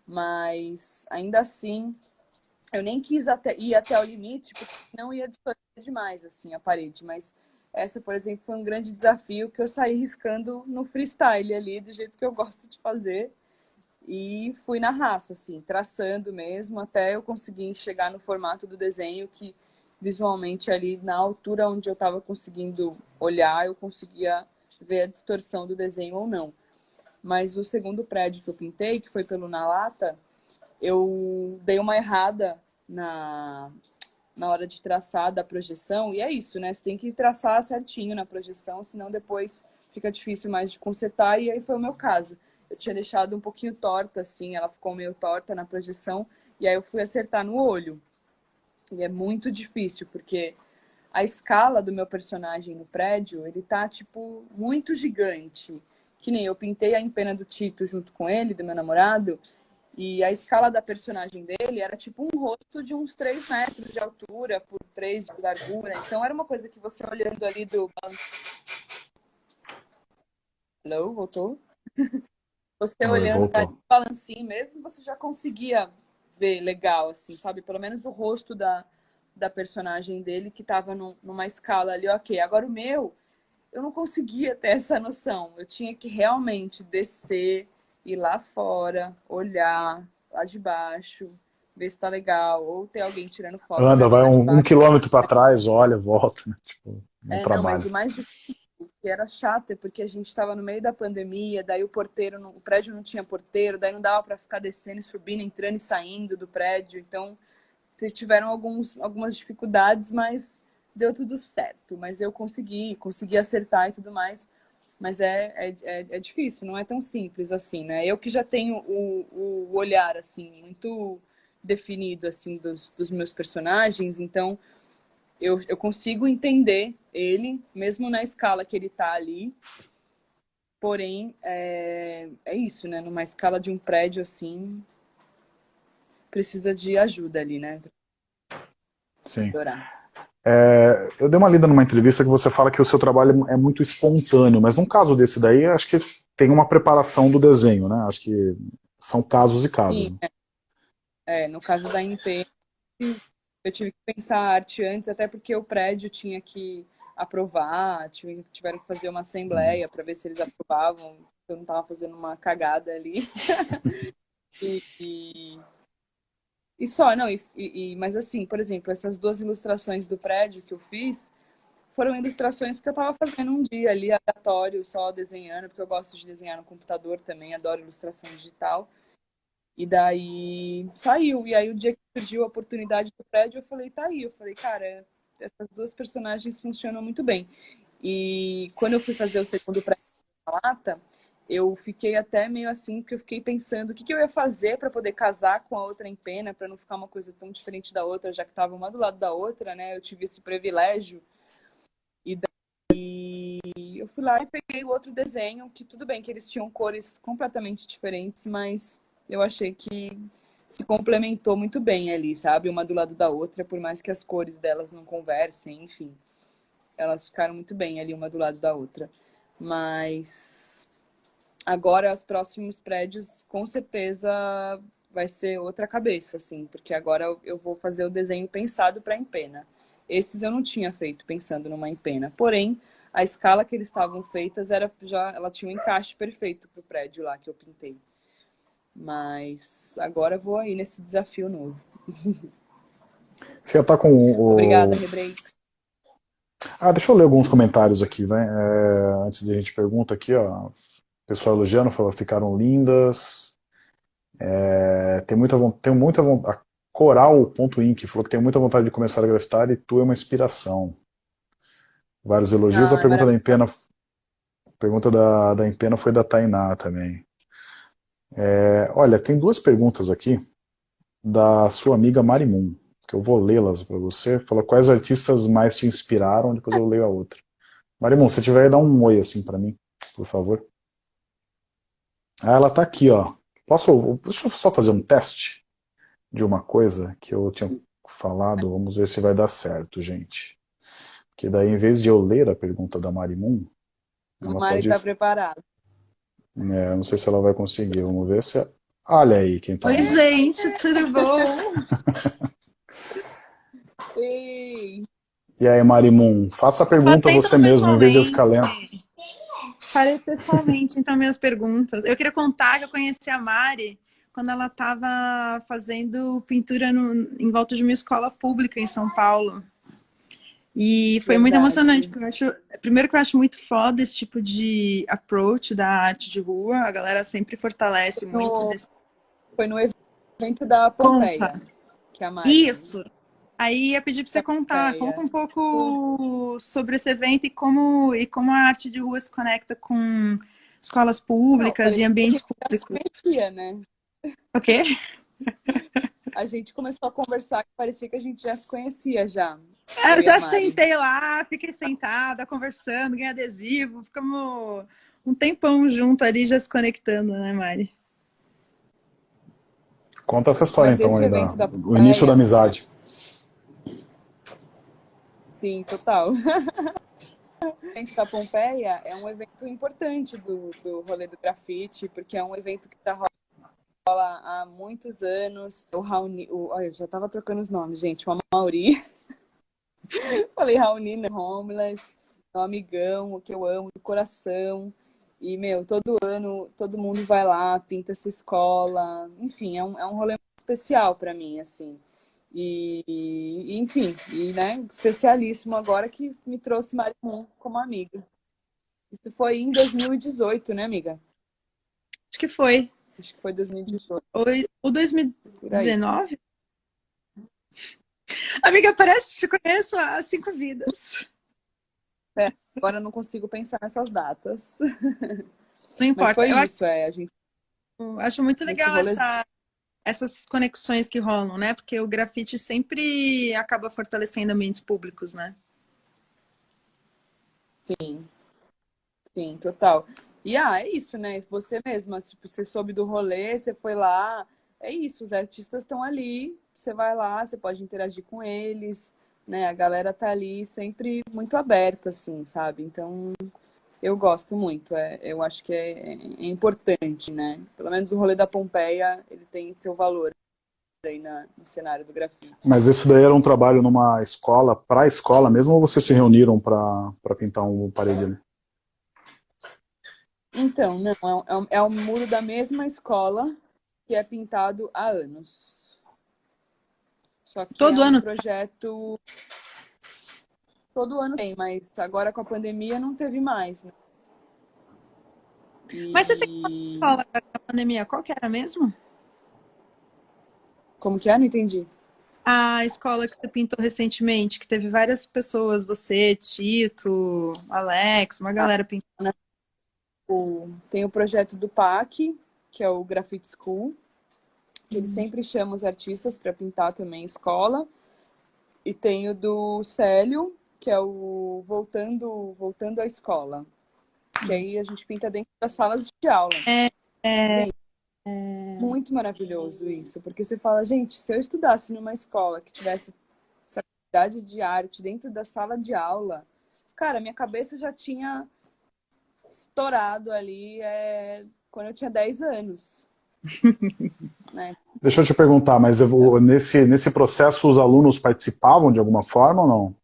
mas ainda assim eu nem quis até, ir até o limite, porque não ia distorcer demais assim, a parede, mas essa, por exemplo, foi um grande desafio que eu saí riscando no freestyle ali, do jeito que eu gosto de fazer, e fui na raça, assim, traçando mesmo, até eu conseguir chegar no formato do desenho que visualmente ali na altura onde eu estava conseguindo olhar, eu conseguia ver a distorção do desenho ou não. Mas o segundo prédio que eu pintei, que foi pelo Na Lata, eu dei uma errada na, na hora de traçar da projeção, e é isso, né? Você tem que traçar certinho na projeção, senão depois fica difícil mais de consertar, e aí foi o meu caso. Eu tinha deixado um pouquinho torta, assim, ela ficou meio torta na projeção, e aí eu fui acertar no olho. E é muito difícil, porque a escala do meu personagem no prédio, ele tá, tipo, muito gigante. Que nem eu pintei a empena do Tito junto com ele, do meu namorado, E a escala da personagem dele era tipo um rosto de uns 3 metros de altura por 3 de largura. Então era uma coisa que você olhando ali do... Hello, voltou? Você olhando do balancinho mesmo, você já conseguia ver legal, assim, sabe? Pelo menos o rosto da, da personagem dele que tava num, numa escala ali, ok. Agora o meu, eu não conseguia ter essa noção. Eu tinha que realmente descer, ir lá fora, olhar lá de baixo, ver se tá legal, ou ter alguém tirando foto. Anda, vai um, um, quilômetro para trás, olha, volta. Né? Tipo, é, trabalho. não, mas o mais difícil, que era chato, é porque a gente estava no meio da pandemia, daí o porteiro, o prédio não tinha porteiro, daí não dava para ficar descendo e subindo, entrando e saindo do prédio, então tiveram alguns, algumas dificuldades, mas deu tudo certo. Mas eu consegui, consegui acertar e tudo mais. Mas é, é, é, é difícil, não é tão simples assim, né? Eu que já tenho o, o olhar, assim, muito definido, assim, dos, dos meus personagens, então eu, eu consigo entender ele, mesmo na escala que ele tá ali. Porém, é, é isso, né? Numa escala de um prédio, assim, precisa de ajuda ali, né? Sim. É, eu dei uma lida numa entrevista que você fala que o seu trabalho é muito espontâneo, mas num caso desse daí, acho que tem uma preparação do desenho, né? Acho que são casos e casos. Sim, é. é, no caso da MP, eu tive que pensar a arte antes, até porque o prédio tinha que aprovar, tiveram que fazer uma assembleia para ver se eles aprovavam, eu não estava fazendo uma cagada ali. e, e, e só, não, e, e, mas assim, por exemplo, essas duas ilustrações do prédio que eu fiz, foram ilustrações que eu estava fazendo um dia ali, aleatório, só desenhando, porque eu gosto de desenhar no computador também, adoro ilustração digital. E daí saiu. E aí o dia que surgiu a oportunidade do prédio, eu falei, tá aí. Eu falei, cara, essas duas personagens funcionam muito bem. E quando eu fui fazer o segundo prédio da lata, eu fiquei até meio assim, porque eu fiquei pensando o que, que eu ia fazer para poder casar com a outra em pena, para não ficar uma coisa tão diferente da outra, já que estava uma do lado da outra, né? Eu tive esse privilégio. E daí eu fui lá e peguei o outro desenho, que tudo bem que eles tinham cores completamente diferentes, mas eu achei que se complementou muito bem ali, sabe? Uma do lado da outra, por mais que as cores delas não conversem, enfim. Elas ficaram muito bem ali, uma do lado da outra. Mas agora os próximos prédios, com certeza, vai ser outra cabeça, assim, porque agora eu vou fazer o desenho pensado para empena. Esses eu não tinha feito pensando numa empena. Porém, a escala que eles estavam feitas era já, ela tinha um encaixe perfeito para o prédio lá que eu pintei. Mas agora vou aí nesse desafio novo. Você já tá com o... Obrigada, Rebreaks. Ah, deixa eu ler alguns comentários aqui, vai. É, antes de a gente pergunta aqui, ó. Pessoal elogiando, falou, ficaram lindas. É, tem muita tem muita vontade. Coral.inc falou que tem muita vontade de começar a grafitar e tu é uma inspiração. Vários elogios. Ah, a pergunta da Empena, pergunta da, da Empena foi da Tainá também. É, olha, tem duas perguntas aqui da sua amiga Marimun, que eu vou lê-las para você. Fala quais artistas mais te inspiraram, depois eu leio a outra. Marimun, se tiver, dá um oi assim para mim, por favor. Ah, ela está aqui, ó. Posso, deixa eu só fazer um teste de uma coisa que eu tinha falado. Vamos ver se vai dar certo, gente. Porque daí, em vez de eu ler a pergunta da Marimun... O Mari está pode... preparado. É, não sei se ela vai conseguir. Vamos ver se... Olha aí quem tá. Oi, aí. gente, tudo bom? Ei. E aí, Marimun, faça a pergunta você mesmo, em vez de eu ficar lendo. Falei pessoalmente, então, minhas perguntas. Eu queria contar que eu conheci a Mari quando ela estava fazendo pintura no, em volta de uma escola pública em São Paulo. E foi Verdade. muito emocionante, porque eu acho, primeiro que eu acho muito foda esse tipo de approach da arte de rua, a galera sempre fortalece foi muito. No, desse... Foi no evento da Pompeia, que a Mari... Isso! Aí ia pedir para você contar, conta um pouco sobre esse evento e como, e como a arte de rua se conecta com escolas públicas Não, e ambientes públicos. Conhecia, né? O quê? A gente começou a conversar, parecia que a gente já se conhecia já. É, eu já sentei lá, fiquei sentada, conversando, ganhei adesivo, ficamos um tempão junto ali, já se conectando, né, Mari? Conta essa história Mas então aí, da, o início da amizade. Sim, total. O evento da Pompeia é um evento importante do, do rolê do grafite, porque é um evento que está rola há muitos anos. O Raoni, o, olha, eu já estava trocando os nomes, gente. O Mauri. Falei Raoni, né? Homeless, meu amigão, o que eu amo do coração. E, meu, todo ano, todo mundo vai lá, pinta essa escola. Enfim, é um, é um rolê especial para mim, assim. E, enfim, e, né, especialíssimo agora que me trouxe Marimon como amiga. Isso foi em 2018, né, amiga? Acho que foi. Acho que foi 2018. O 2019? Amiga, parece que te conheço há cinco vidas. É, agora eu não consigo pensar nessas datas. Não importa. Mas foi eu isso, acho, é. A gente... acho muito legal essa, essas conexões que rolam, né? Porque o grafite sempre acaba fortalecendo ambientes públicos, né? Sim. Sim, total. E ah, é isso, né? Você mesma, você soube do rolê, você foi lá, é isso, os artistas estão ali, você vai lá, você pode interagir com eles, né? A galera tá ali sempre muito aberta, assim, sabe? Então, eu gosto muito, é, eu acho que é, é, importante, né? Pelo menos o rolê da Pompeia, ele tem seu valor aí na, no cenário do grafite. Mas isso daí era um trabalho numa escola, para a escola mesmo, ou vocês se reuniram para pintar um parede ali? Então, não, é, é, o muro da mesma escola que é pintado há anos. Só que Todo é um ano? projeto todo ano tem, mas agora com a pandemia não teve mais, né? E... Mas você tem uma escola na pandemia, qual que era mesmo? Como que é? Não entendi. A escola que você pintou recentemente, que teve várias pessoas, você, Tito, Alex, uma galera pintando. Tem o projeto do PAC, que é o Graffiti School, que ele uhum. sempre chama os artistas para pintar também escola. E tem o do Célio, que é o Voltando, Voltando à Escola. Que aí a gente pinta dentro das salas de aula. É, é, é, Muito maravilhoso isso, porque você fala, gente, se eu estudasse numa escola que tivesse essa qualidade de arte dentro da sala de aula, cara, minha cabeça já tinha estourado ali é, quando eu tinha 10 anos. né? Deixa eu te perguntar, mas eu, nesse, nesse processo os alunos participavam de alguma forma ou não?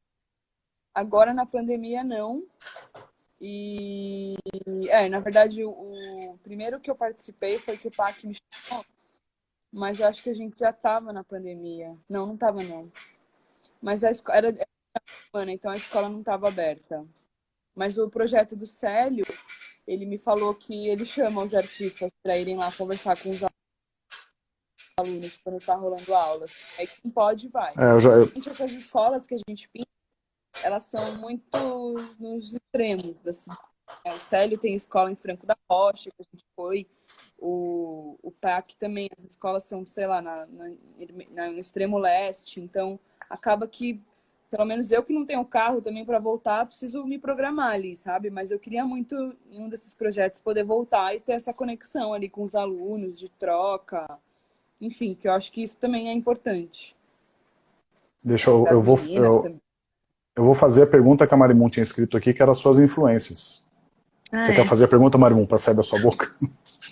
Agora na pandemia não. E é, na verdade o, o primeiro que eu participei foi que o PAC me chamou, mas eu acho que a gente já estava na pandemia. Não, não estava não. Mas a escola era, era então a escola não estava aberta. Mas o projeto do Célio, ele me falou que ele chama os artistas para irem lá conversar com os alunos quando está rolando aulas. Aí quem pode, vai. É, eu já, eu... Essas escolas que a gente pinta, elas são muito nos extremos cidade. É, o Célio tem escola em Franco da Rocha, que a gente foi. O, o PAC também, as escolas são, sei lá, na, na, no extremo leste. Então, acaba que pelo menos eu que não tenho carro também para voltar, preciso me programar ali, sabe? Mas eu queria muito, em um desses projetos, poder voltar e ter essa conexão ali com os alunos, de troca, enfim, que eu acho que isso também é importante. Deixa eu, eu vou, eu, eu, vou fazer a pergunta que a Marimun tinha escrito aqui, que era as suas influências. Ah, Você é. quer fazer a pergunta, Marimun, para sair da sua boca?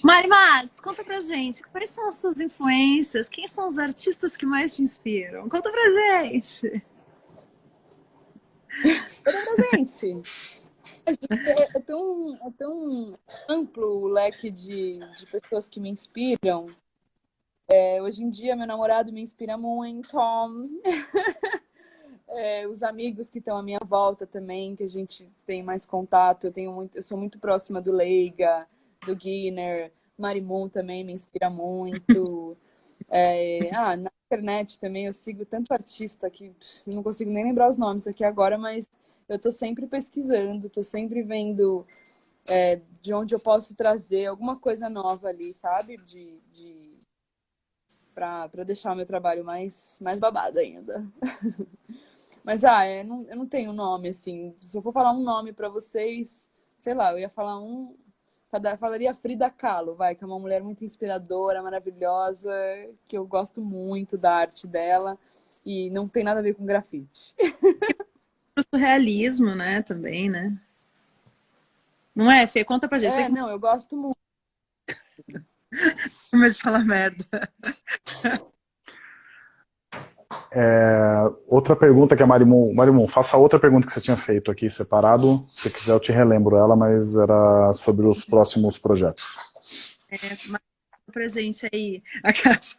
Mari Marques, conta pra gente, quais são as suas influências? Quem são os artistas que mais te inspiram? Conta pra gente! presente. É, é, tão, é tão amplo o leque de, de pessoas que me inspiram. É, hoje em dia, meu namorado me inspira muito. é, os amigos que estão à minha volta também, que a gente tem mais contato. Eu, tenho muito, eu sou muito próxima do Leiga, do Guinness. Marimon também me inspira muito. É, ah, na internet também eu sigo tanto artista que não consigo nem lembrar os nomes aqui agora, mas eu estou sempre pesquisando, estou sempre vendo é, de onde eu posso trazer alguma coisa nova ali, sabe? De, de... para deixar o meu trabalho mais, mais babado ainda. mas, ah, é, não, eu não tenho nome, assim. Se eu for falar um nome para vocês, sei lá, eu ia falar um falaria Frida Kahlo, vai, que é uma mulher muito inspiradora, maravilhosa, que eu gosto muito da arte dela e não tem nada a ver com grafite. O surrealismo, né, também, né? Não é, Fê? Conta pra gente. É, não, eu gosto muito. Mas de falar merda. É, outra pergunta que a Marimun, Marimun, faça outra pergunta que você tinha feito aqui separado, se quiser eu te relembro ela, mas era sobre os próximos projetos. É, pra gente aí, a casa...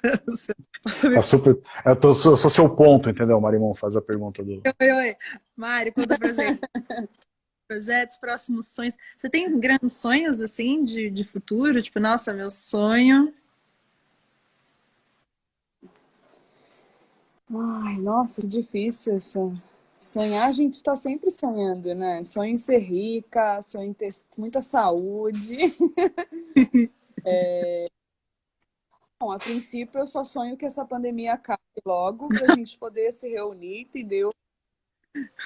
Tá super, eu, tô, sou, sou seu ponto, entendeu, Marimun? Faz a pergunta do... Oi, oi, Mari, conta pra gente. Projetos, próximos sonhos. Você tem grandes sonhos, assim, de, de futuro? Tipo, nossa, meu sonho Ai, nossa, que difícil essa. Sonhar, a gente está sempre sonhando, né? Sonho em ser rica, sonho em ter muita saúde. é... Bom, a princípio eu só sonho que essa pandemia acabe logo, para a gente poder se reunir, entendeu?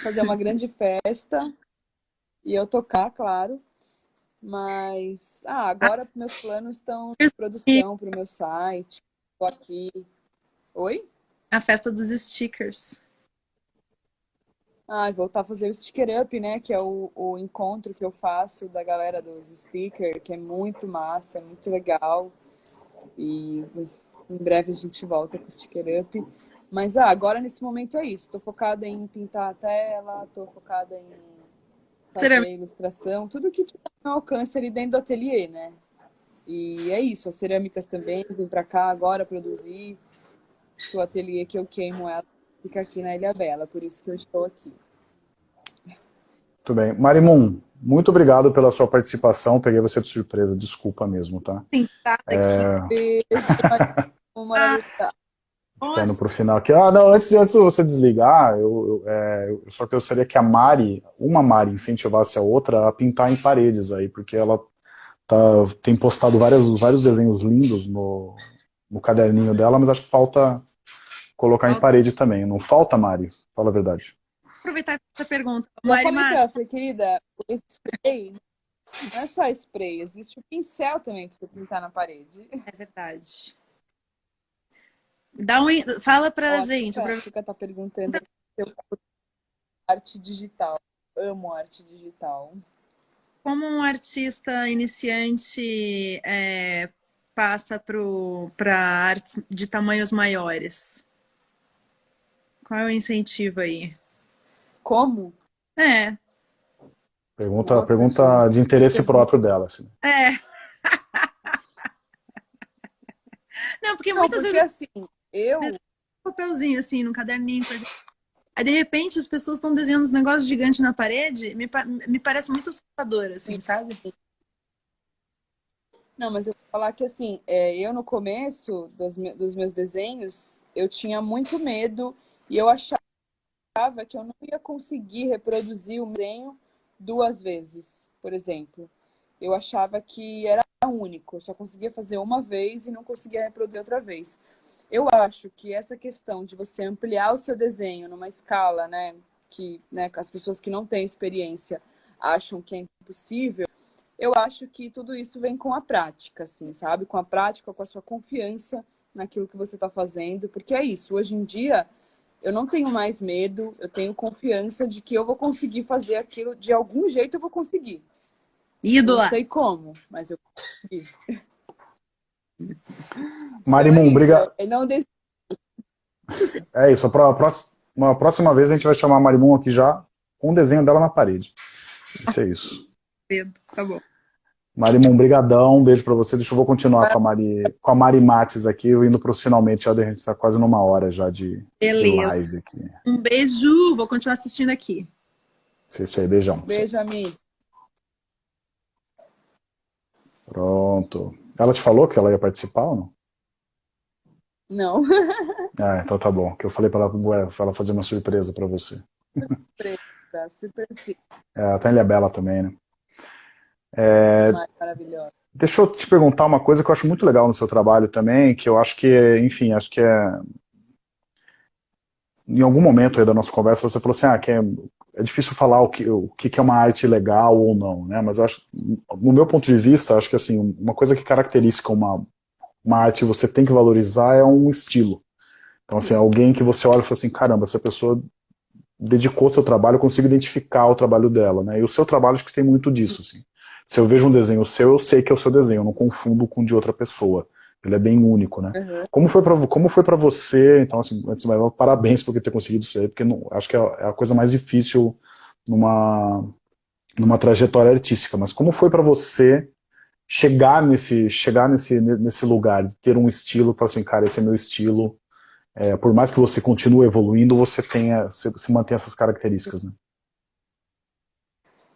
Fazer uma grande festa e eu tocar, claro. Mas, ah, agora meus planos estão de produção para o meu site. Estou aqui. Oi? A festa dos stickers. Ah, voltar a fazer o Sticker Up, né? Que é o, o encontro que eu faço da galera dos stickers, que é muito massa, muito legal. E em breve a gente volta com o Sticker Up. Mas ah, agora nesse momento é isso. Tô focada em pintar a tela, tô focada em fazer Será... ilustração, tudo que tiver no alcance ali dentro do ateliê, né? E é isso, as cerâmicas também, vim pra cá agora produzir o ateliê que eu queimo ela fica aqui na Ilha Bela, por isso que eu estou aqui. Muito bem. Marimun, muito obrigado pela sua participação. Peguei você de surpresa, desculpa mesmo, tá? Sim, tá. É... Beijo. Estando para o final aqui. Ah, não, antes, antes de você desligar, eu, eu, é, eu só gostaria que a Mari, uma Mari, incentivasse a outra a pintar em paredes aí, porque ela tá, tem postado várias, vários desenhos lindos no, no caderninho dela, mas acho que falta colocar em parede também. Não falta, Mari? Fala a verdade. Aproveitar essa pergunta. Já Mari, Mari. querida, o spray não é só spray, existe o pincel também para você pintar na parede. É verdade. Dá um, fala pra Ó, gente. A Chica tá perguntando eu arte digital. Amo arte digital. Como um artista iniciante é, passa para artes de tamanhos maiores? Qual é o incentivo aí? Como? É. Pergunta, Nossa, pergunta de interesse próprio dela. Assim. É. Não, porque Não, muitas porque vezes... assim, eu... Um papelzinho assim, no caderninho, coisa... Aí, de repente, as pessoas estão desenhando uns negócios gigantes na parede, me, me parece muito assustador, assim, sabe? Não, mas eu vou falar que assim, é, eu no começo dos, dos meus desenhos, eu tinha muito medo e eu achava que eu não ia conseguir reproduzir o desenho duas vezes, por exemplo. Eu achava que era único, eu só conseguia fazer uma vez e não conseguia reproduzir outra vez. Eu acho que essa questão de você ampliar o seu desenho numa escala, né, que né, as pessoas que não têm experiência acham que é impossível, eu acho que tudo isso vem com a prática, assim, sabe? Com a prática, com a sua confiança naquilo que você está fazendo, porque é isso. Hoje em dia, eu não tenho mais medo, eu tenho confiança de que eu vou conseguir fazer aquilo, de algum jeito eu vou conseguir. Ídola! Não sei como, mas eu vou conseguir. Marimum, então é obrigado. Não É isso, a próxima, uma próxima vez a gente vai chamar a Marimum aqui já com o desenho dela na parede. Isso é isso. Tá bom. Marimum, brigadão, um beijo para você. Deixa eu vou continuar com a Mari, com a Mari Mates aqui, eu indo profissionalmente, já a gente está quase numa hora já de, de, live aqui. Um beijo, vou continuar assistindo aqui. Assiste aí, beijão. Beijo, amigo. Pronto. Ela te falou que ela ia participar ou não? Não. ah, então tá bom. Que eu falei para ela, ela fazer uma surpresa para você. Surpresa, super É, tá em Ilha Bela também, né? É, deixa eu te perguntar uma coisa que eu acho muito legal no seu trabalho também, que eu acho que, enfim, acho que é... Em algum momento aí da nossa conversa você falou assim, ah, que é, é difícil falar o que, o que é uma arte legal ou não, né? Mas acho, no meu ponto de vista, acho que assim, uma coisa que caracteriza uma, uma arte você tem que valorizar é um estilo. Então, assim, alguém que você olha e fala assim, caramba, essa pessoa dedicou seu trabalho, eu consigo identificar o trabalho dela, né? E o seu trabalho acho que tem muito disso, assim. Se eu vejo um desenho seu, eu sei que é o seu desenho, eu não confundo com de outra pessoa. Ele é bem único, né? Uhum. Como foi para como foi para você? Então, assim, antes de mais parabéns por ter conseguido isso aí, porque não, acho que é, é a coisa mais difícil numa numa trajetória artística. Mas como foi para você chegar nesse chegar nesse nesse lugar de ter um estilo, para assim, cara, esse é meu estilo. É, por mais que você continue evoluindo, você tenha você, você mantém essas características, né?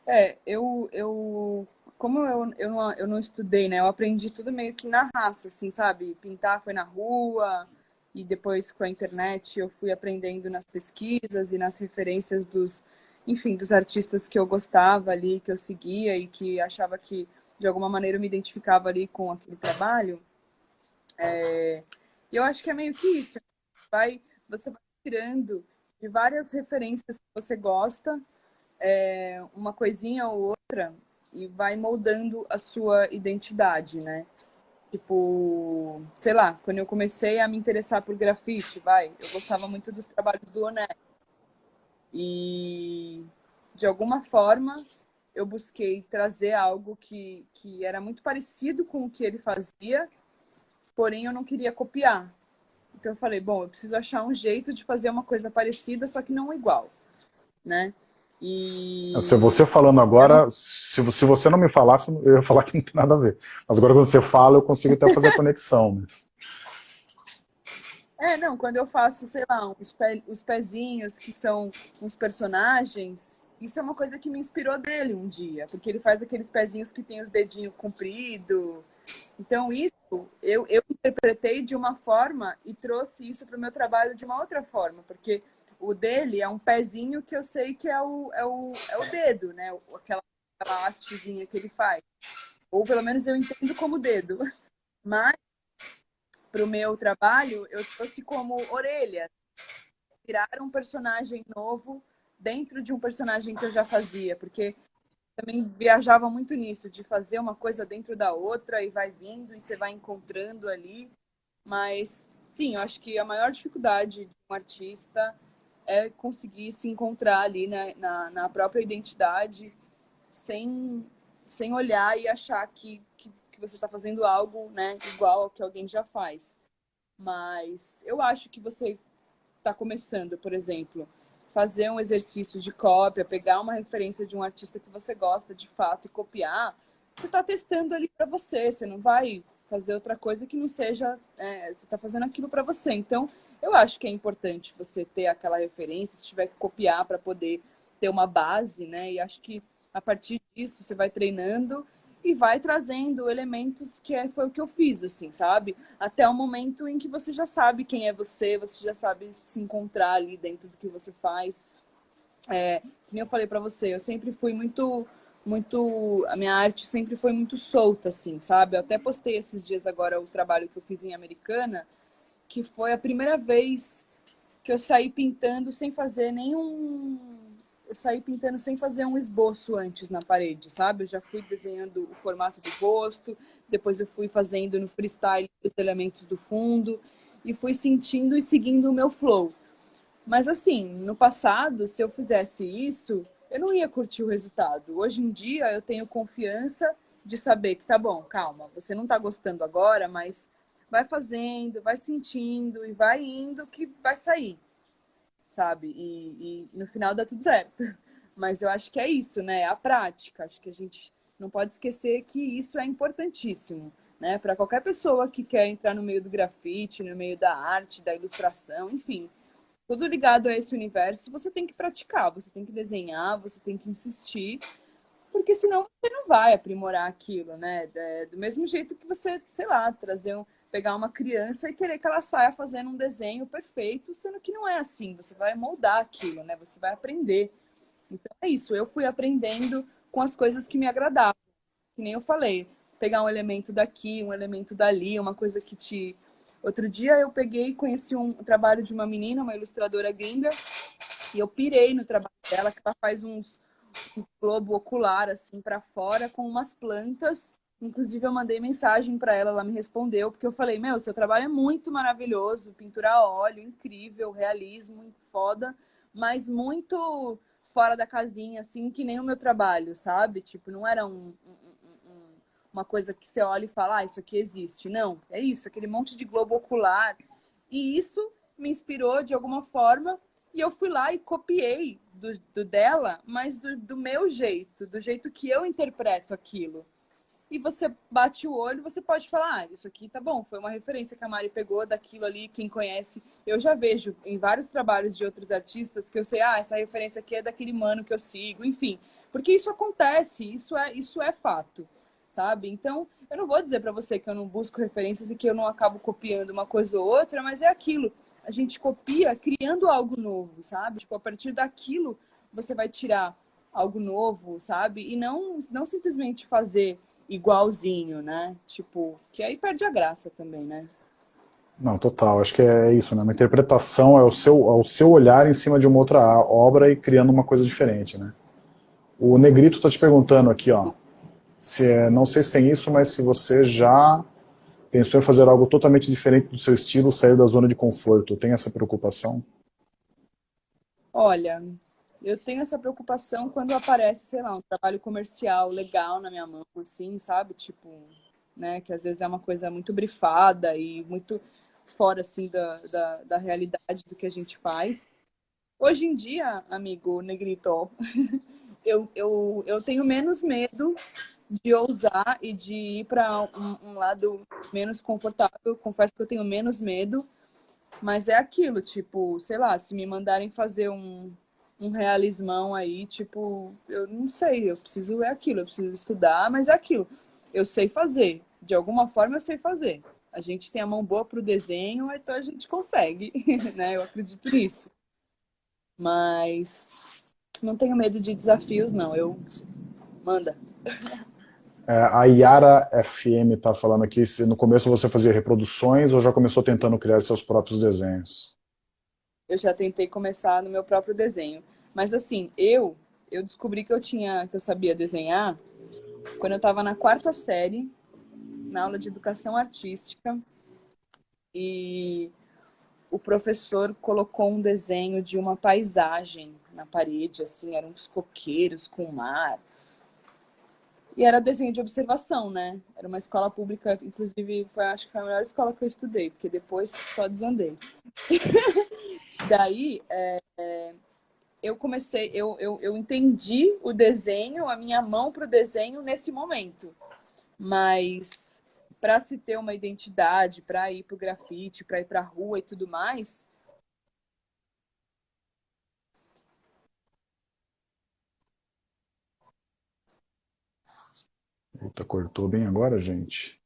É, eu, eu como eu, eu, não, eu não estudei, né? Eu aprendi tudo meio que na raça, assim, sabe? Pintar foi na rua, e depois com a internet eu fui aprendendo nas pesquisas e nas referências dos, enfim, dos artistas que eu gostava ali, que eu seguia e que achava que de alguma maneira eu me identificava ali com aquele trabalho. É, eu acho que é meio que isso. Vai, você vai tirando de várias referências que você gosta, é, uma coisinha ou outra, e vai moldando a sua identidade, né? Tipo, sei lá, quando eu comecei a me interessar por grafite, vai, eu gostava muito dos trabalhos do Oné. E de alguma forma eu busquei trazer algo que, que era muito parecido com o que ele fazia, porém eu não queria copiar. Então eu falei, bom, eu preciso achar um jeito de fazer uma coisa parecida, só que não igual, né? E... Se você falando agora, se, se você não me falasse, eu ia falar que não tem nada a ver. Mas agora quando você fala, eu consigo até fazer a conexão. Mas... É, não, quando eu faço, sei lá, os, pe, os pezinhos que são uns personagens, isso é uma coisa que me inspirou dele um dia, porque ele faz aqueles pezinhos que tem os dedinhos compridos. Então isso eu, eu interpretei de uma forma e trouxe isso para o meu trabalho de uma outra forma, porque o dele é um pezinho que eu sei que é o, é o, é o dedo, né? Aquela, aquela hastezinha que ele faz. Ou pelo menos eu entendo como dedo. Mas, para o meu trabalho, eu trouxe como orelha. Tirar um personagem novo dentro de um personagem que eu já fazia. Porque também viajava muito nisso, de fazer uma coisa dentro da outra e vai vindo e você vai encontrando ali. Mas, sim, eu acho que a maior dificuldade de um artista é conseguir se encontrar ali na, na, na própria identidade, sem, sem olhar e achar que, que, que você está fazendo algo né, igual ao que alguém já faz. Mas eu acho que você está começando, por exemplo, fazer um exercício de cópia, pegar uma referência de um artista que você gosta de fato e copiar, você está testando ali para você, você não vai fazer outra coisa que não seja, é, você está fazendo aquilo para você. Então, eu acho que é importante você ter aquela referência, se tiver que copiar para poder ter uma base, né? E acho que a partir disso você vai treinando e vai trazendo elementos que é, foi o que eu fiz, assim, sabe? Até o momento em que você já sabe quem é você, você já sabe se encontrar ali dentro do que você faz. É, como eu falei para você, eu sempre fui muito, muito, a minha arte sempre foi muito solta, assim, sabe? Eu até postei esses dias agora o trabalho que eu fiz em Americana, que foi a primeira vez que eu saí pintando sem fazer nenhum. Eu saí pintando sem fazer um esboço antes na parede, sabe? Eu já fui desenhando o formato do rosto, depois eu fui fazendo no freestyle os elementos do fundo e fui sentindo e seguindo o meu flow. Mas assim, no passado, se eu fizesse isso, eu não ia curtir o resultado. Hoje em dia eu tenho confiança de saber que tá bom, calma, você não tá gostando agora, mas vai fazendo, vai sentindo e vai indo que vai sair, sabe? E, e, no final dá tudo certo. Mas eu acho que é isso, né? A prática. Acho que a gente não pode esquecer que isso é importantíssimo, né? Para qualquer pessoa que quer entrar no meio do grafite, no meio da arte, da ilustração, enfim, tudo ligado a esse universo, você tem que praticar, você tem que desenhar, você tem que insistir, porque senão você não vai aprimorar aquilo, né? Do mesmo jeito que você, sei lá, trazer um, pegar uma criança e querer que ela saia fazendo um desenho perfeito, sendo que não é assim. Você vai moldar aquilo, né? Você vai aprender. Então é isso. Eu fui aprendendo com as coisas que me agradavam. Que nem eu falei, pegar um elemento daqui, um elemento dali, uma coisa que te. Outro dia eu peguei e conheci um trabalho de uma menina, uma ilustradora gringa, e eu pirei no trabalho dela que ela faz uns, uns globo ocular assim para fora com umas plantas. Inclusive eu mandei mensagem para ela, ela me respondeu, porque eu falei: "Meu, seu trabalho é muito maravilhoso, pintura a óleo, incrível, realismo, foda, mas muito fora da casinha assim, que nem o meu trabalho, sabe? Tipo, não era um, um, um, uma coisa que você olha e fala: "Ah, isso aqui existe". Não, é isso, aquele monte de globo ocular. E isso me inspirou de alguma forma e eu fui lá e copiei do, do dela, mas do, do, meu jeito, do jeito que eu interpreto aquilo. E você bate o olho, você pode falar, ah, isso aqui tá bom, foi uma referência que a Mari pegou daquilo ali, quem conhece. Eu já vejo em vários trabalhos de outros artistas que eu sei, ah, essa referência aqui é daquele mano que eu sigo, enfim. Porque isso acontece, isso é, isso é fato, sabe? Então, eu não vou dizer para você que eu não busco referências e que eu não acabo copiando uma coisa ou outra, mas é aquilo a gente copia criando algo novo, sabe? Tipo, a partir daquilo você vai tirar algo novo, sabe? E não, não simplesmente fazer igualzinho, né? Tipo, que aí perde a graça também, né? Não, total. Acho que é isso, né? Uma interpretação é o seu, é o seu olhar em cima de uma outra obra e criando uma coisa diferente, né? O Negrito está te perguntando aqui, ó. Se, é, não sei se tem isso, mas se você já Pensou em fazer algo totalmente diferente do seu estilo, sair da zona de conforto? Tem essa preocupação? Olha, eu tenho essa preocupação quando aparece, sei lá, um trabalho comercial legal na minha mão, assim, sabe? Tipo, né? Que às vezes é uma coisa muito brifada e muito fora, assim, da, da, da realidade do que a gente faz. Hoje em dia, amigo Negrito, eu, eu, eu tenho menos medo de ousar e de ir para um, um, lado menos confortável. Confesso que eu tenho menos medo, mas é aquilo, tipo, sei lá, se me mandarem fazer um, um realismão aí, tipo, eu não sei, eu preciso, é aquilo, eu preciso estudar, mas é aquilo. Eu sei fazer, de alguma forma eu sei fazer. A gente tem a mão boa para o desenho, então a gente consegue, né? Eu acredito nisso. Mas não tenho medo de desafios, não. Eu manda. É, a Yara FM está falando aqui se no começo você fazia reproduções ou já começou tentando criar seus próprios desenhos? Eu já tentei começar no meu próprio desenho. Mas assim, eu eu descobri que eu tinha que eu sabia desenhar quando eu estava na quarta série, na aula de educação artística. E o professor colocou um desenho de uma paisagem na parede, assim, eram uns coqueiros com mar e era desenho de observação, né? Era uma escola pública, inclusive, foi, acho que foi a melhor escola que eu estudei, porque depois só desandei. Daí, é, é, eu comecei, eu, eu, eu entendi o desenho, a minha mão para o desenho nesse momento. Mas para se ter uma identidade, para ir para o grafite, para ir para a rua e tudo mais, Eita, cortou bem agora, gente.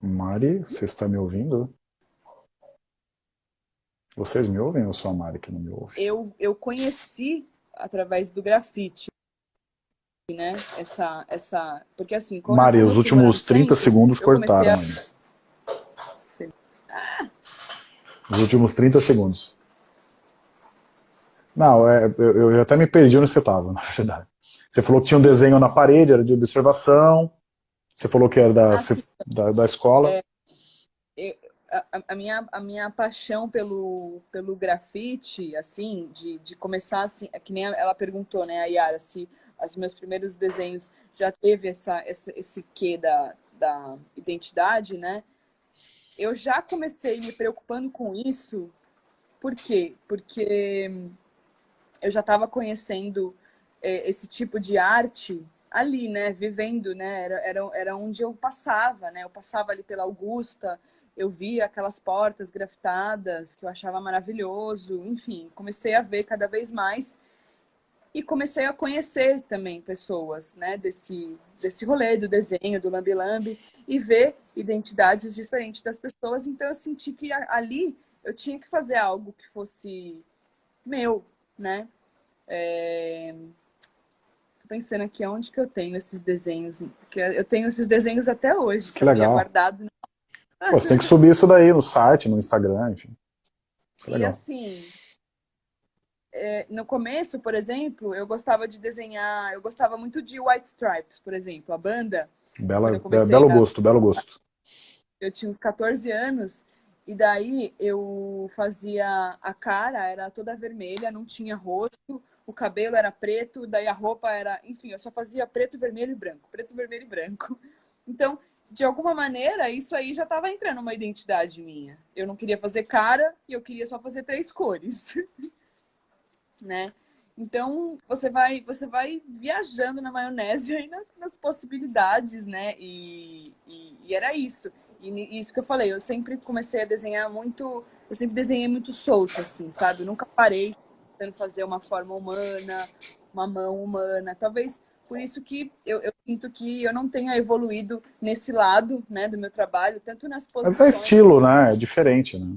Mari, você está me ouvindo? Vocês me ouvem ou só a Mari que não me ouve? Eu, eu conheci através do grafite, né? Essa, essa... Porque assim... Mari, os últimos 30 segundos cortaram a... ainda. Os últimos 30 segundos. Não, é, eu, eu até me perdi onde você estava, na verdade. Você falou que tinha um desenho na parede, era de observação. Você falou que era da, ah, da, da, escola. É, eu, a, a, minha, a minha paixão pelo, pelo grafite, assim, de, de começar assim, é que nem ela perguntou, né, a Yara, se os meus primeiros desenhos já teve essa, essa, esse quê da, da identidade, né? Eu já comecei me preocupando com isso, por quê? Porque eu já estava conhecendo é, esse tipo de arte ali, né, vivendo, né, era, era, era onde eu passava, né, eu passava ali pela Augusta, eu via aquelas portas grafitadas que eu achava maravilhoso, enfim, comecei a ver cada vez mais e comecei a conhecer também pessoas, né, desse, desse rolê do desenho, do lambi-lambi, e ver identidades diferentes das pessoas, então eu senti que ali eu tinha que fazer algo que fosse meu, né, é pensando aqui onde que eu tenho esses desenhos. Porque eu tenho esses desenhos até hoje. Que legal. Guardado. Pô, você tem que subir isso daí no site, no Instagram, enfim. Isso é legal. E assim, é, no começo, por exemplo, eu gostava de desenhar, eu gostava muito de White Stripes, por exemplo, a banda. Bela, belo a, gosto, belo gosto. Eu tinha uns 14 anos e daí eu fazia a cara, era toda vermelha, não tinha rosto, o cabelo era preto, daí a roupa era, enfim, eu só fazia preto, vermelho e branco, preto, vermelho e branco. Então, de alguma maneira, isso aí já estava entrando uma identidade minha. Eu não queria fazer cara e eu queria só fazer três cores. né? Então, você vai, você vai viajando na maionese aí nas, nas possibilidades, né? E, e, e, era isso. E isso que eu falei, eu sempre comecei a desenhar muito... Eu sempre desenhei muito solto, assim, sabe? Eu nunca parei tentando fazer uma forma humana, uma mão humana. Talvez por isso que eu, eu, sinto que eu não tenha evoluído nesse lado né, do meu trabalho, tanto nas posições... Mas é estilo, né? É diferente, né?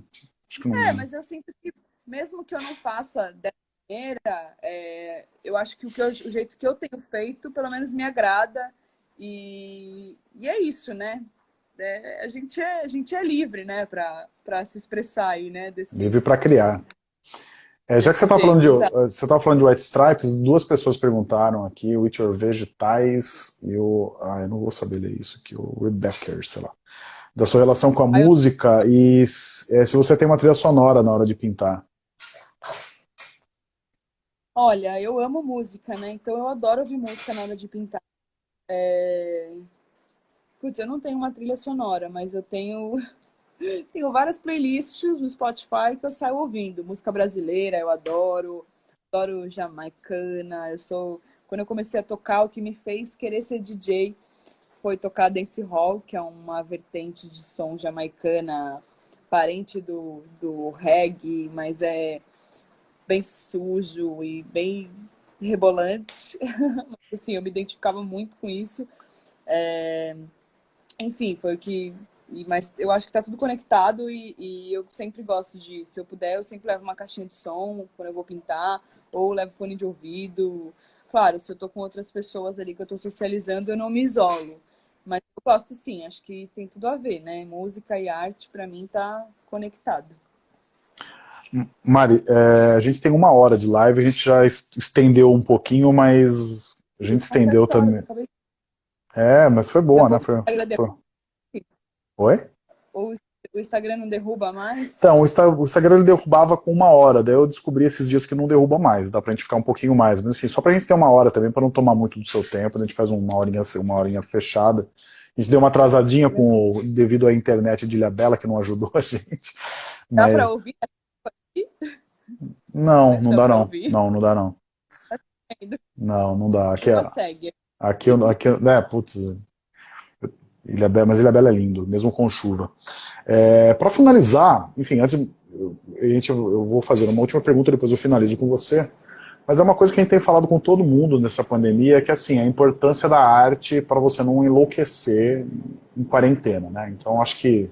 Não... É, mas eu sinto que mesmo que eu não faça dessa maneira, é, eu acho que o, que eu, o jeito que eu tenho feito, pelo menos me agrada. E, e é isso, né? É, a, gente é, a gente é livre, né? Para se expressar aí, né? Desse... Livre para criar. É, já que você está falando, de, você tá falando de White Stripes, duas pessoas perguntaram aqui, o Witcher Vegetais e o... Ah, eu não vou saber ler isso aqui, o Rebecca, sei lá. Da sua relação com a música e é, se você tem uma trilha sonora na hora de pintar. Olha, eu amo música, né? Então eu adoro ouvir música na hora de pintar. É... Putz, eu não tenho uma trilha sonora, mas eu tenho tenho várias playlists no Spotify que eu saio ouvindo. Música brasileira, eu adoro. Adoro jamaicana. Eu sou... Quando eu comecei a tocar, o que me fez querer ser DJ foi tocar dance hall, que é uma vertente de som jamaicana, parente do, do reggae, mas é bem sujo e bem rebolante. assim, eu me identificava muito com isso. É... Enfim, foi o que... Mas eu acho que tá tudo conectado e, e, eu sempre gosto de, se eu puder, eu sempre levo uma caixinha de som quando eu vou pintar, ou levo fone de ouvido. Claro, se eu tô com outras pessoas ali que eu tô socializando, eu não me isolo. Mas eu gosto sim, acho que tem tudo a ver, né? Música e arte, para mim, tá conectado. Mari, é, a gente tem uma hora de live, a gente já estendeu um pouquinho, mas a gente estendeu também. É, mas foi boa, né? Foi, foi... Oi? O, o Instagram não derruba mais? Então, o, o Instagram ele derrubava com uma hora, daí eu descobri esses dias que não derruba mais, dá pra gente ficar um pouquinho mais, mas assim, só pra gente ter uma hora também, pra não tomar muito do seu tempo, a gente faz uma horinha, uma horinha fechada. A gente deu uma atrasadinha com devido à internet de Ilhabela, que não ajudou a gente. Dá mas... pra ouvir não, não dá não. Não, não dá não. Não, não dá. Aqui, é, aqui, aqui, né, putz, Ilha Bela, mas Ilha Bela é lindo, mesmo com chuva. É, Para finalizar, enfim, antes a gente, eu vou fazer uma última pergunta, depois eu finalizo com você. Mas é uma coisa que a gente tem falado com todo mundo nessa pandemia, é que assim, a importância da arte para você não enlouquecer em quarentena, né? Então acho que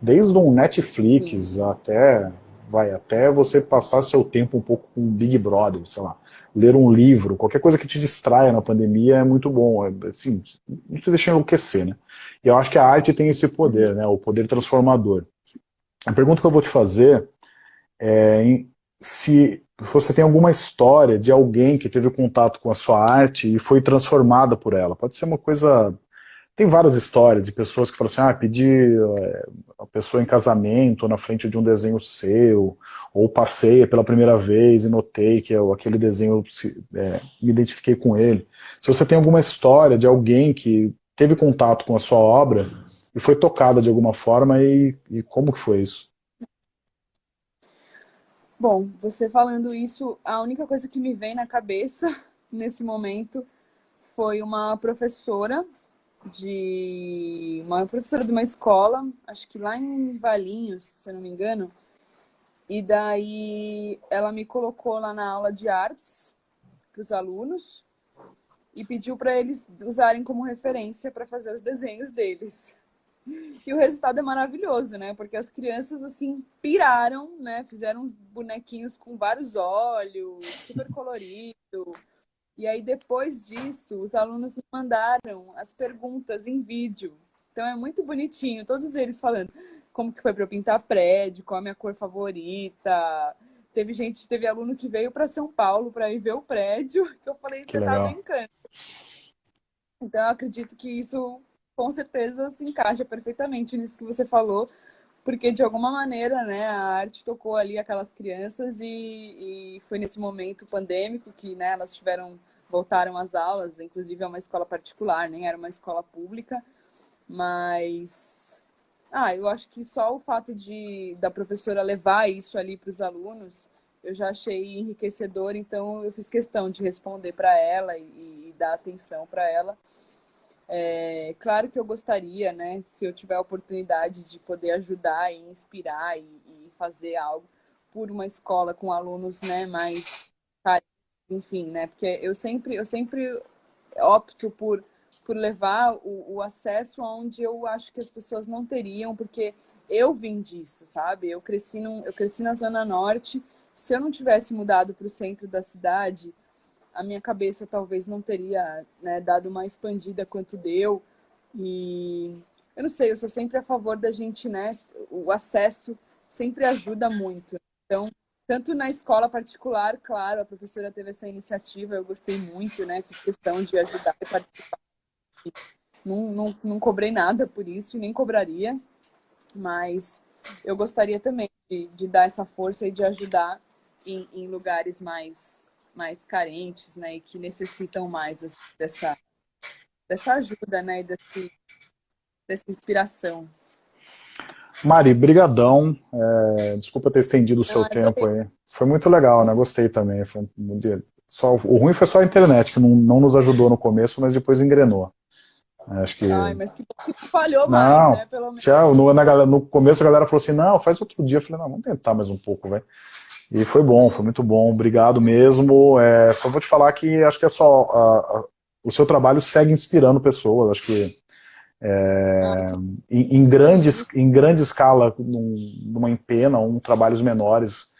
desde um Netflix Sim. até vai até você passar seu tempo um pouco com Big Brother, sei lá, ler um livro, qualquer coisa que te distraia na pandemia é muito bom, é, assim, não te deixa enlouquecer, né? E eu acho que a arte tem esse poder, né, o poder transformador. A pergunta que eu vou te fazer é se você tem alguma história de alguém que teve contato com a sua arte e foi transformada por ela. Pode ser uma coisa tem várias histórias de pessoas que falam assim, ah, pedi é, a pessoa em casamento na frente de um desenho seu, ou passei pela primeira vez e notei que eu, aquele desenho, é, me identifiquei com ele. Se você tem alguma história de alguém que teve contato com a sua obra e foi tocada de alguma forma, e, e como que foi isso? Bom, você falando isso, a única coisa que me vem na cabeça nesse momento foi uma professora de uma professora de uma escola, acho que lá em Valinhos, se eu não me engano. E daí ela me colocou lá na aula de artes para os alunos e pediu para eles usarem como referência para fazer os desenhos deles. E o resultado é maravilhoso, né? Porque as crianças, assim, piraram, né? Fizeram uns bonequinhos com vários olhos, super colorido. E aí, depois disso, os alunos me mandaram as perguntas em vídeo. Então, é muito bonitinho, todos eles falando como que foi para eu pintar prédio, qual a minha cor favorita, Teve gente, teve aluno que veio para São Paulo para ir ver o prédio, que eu falei, você tá brincando. Então, eu acredito que isso, com certeza, se encaixa perfeitamente nisso que você falou, porque, de alguma maneira, né, a arte tocou ali aquelas crianças e, e foi nesse momento pandêmico que né, elas tiveram, voltaram às aulas, inclusive é uma escola particular, nem era uma escola pública, mas ah, eu acho que só o fato de da professora levar isso ali para os alunos, eu já achei enriquecedor, então eu fiz questão de responder para ela e, e, dar atenção para ela. É, claro que eu gostaria, né, se eu tiver a oportunidade de poder ajudar e inspirar e, e fazer algo por uma escola com alunos, né, mais enfim, né, porque eu sempre eu sempre opto por por levar o, o acesso aonde eu acho que as pessoas não teriam, porque eu vim disso, sabe? Eu cresci, num, eu cresci na Zona Norte. Se eu não tivesse mudado para o centro da cidade, a minha cabeça talvez não teria né, dado uma expandida quanto deu. E eu não sei, eu sou sempre a favor da gente, né? O acesso sempre ajuda muito. Então, tanto na escola particular, claro, a professora teve essa iniciativa, eu gostei muito, né? Fiz questão de ajudar e participar não, não, não cobrei nada por isso, nem cobraria, mas eu gostaria também de, de dar essa força e de ajudar em, em, lugares mais, mais carentes, né, e que necessitam mais assim, dessa, dessa ajuda, né, e desse, dessa inspiração. Mari, brigadão. É, desculpa ter estendido o seu tempo aí. Foi muito legal, né? Gostei também. Foi um dia... só, o ruim foi só a internet, que não, não nos ajudou no começo, mas depois engrenou. Acho que... Ai, mas que, que falhou não, mais, né? Pelo menos. Tchau, no, na, no começo a galera falou assim, não, faz outro dia. Eu falei, não, vamos tentar mais um pouco, velho. E foi bom, foi muito bom, obrigado mesmo. É, só vou te falar que acho que é só a, a, o seu trabalho segue inspirando pessoas. Acho que é, em, em, grandes, em grande escala, num, numa empena, um trabalhos menores,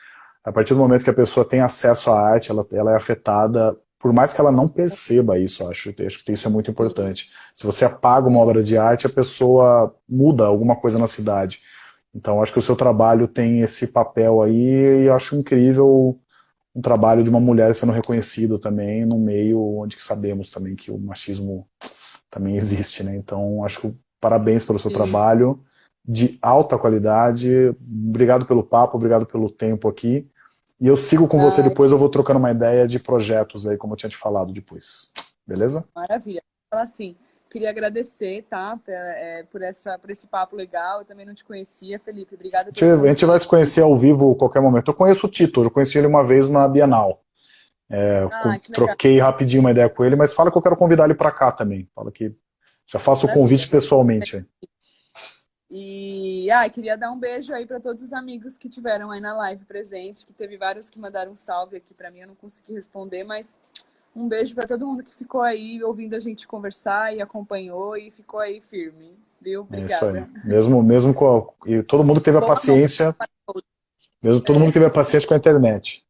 a partir do momento que a pessoa tem acesso à arte, ela, ela é afetada por mais que ela não perceba isso, acho, acho que isso é muito importante. Se você apaga uma obra de arte, a pessoa muda alguma coisa na cidade. Então, acho que o seu trabalho tem esse papel aí, e acho incrível um trabalho de uma mulher sendo reconhecido também, num meio onde sabemos também que o machismo também existe, né? Então, acho que parabéns pelo seu Sim. trabalho, de alta qualidade, obrigado pelo papo, obrigado pelo tempo aqui, e eu sigo com você depois, eu vou trocando uma ideia de projetos aí, como eu tinha te falado depois. Beleza? Maravilha. Fala assim, queria agradecer, tá? É, por, essa, por esse papo legal. Eu também não te conhecia, Felipe. Obrigada. A gente vai se conhecer ao vivo a qualquer momento. Eu conheço o Tito, eu conheci ele uma vez na Bienal. É, ah, troquei rapidinho uma ideia com ele, mas fala que eu quero convidar ele para cá também. Fala que já faço o convite pessoalmente. E ah, queria dar um beijo aí para todos os amigos que tiveram aí na live presente, que teve vários que mandaram um salve aqui para mim, eu não consegui responder, mas um beijo para todo mundo que ficou aí ouvindo a gente conversar e acompanhou e ficou aí firme, viu? Obrigada. É isso aí. Mesmo, mesmo com a... e todo mundo teve a paciência, mesmo todo mundo teve a paciência com a internet.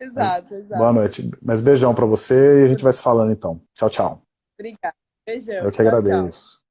Exato, mas, exato. Boa noite. Mas beijão para você e a gente vai se falando então. Tchau, tchau. Obrigada. Beijão. Eu que tchau, agradeço. Tchau.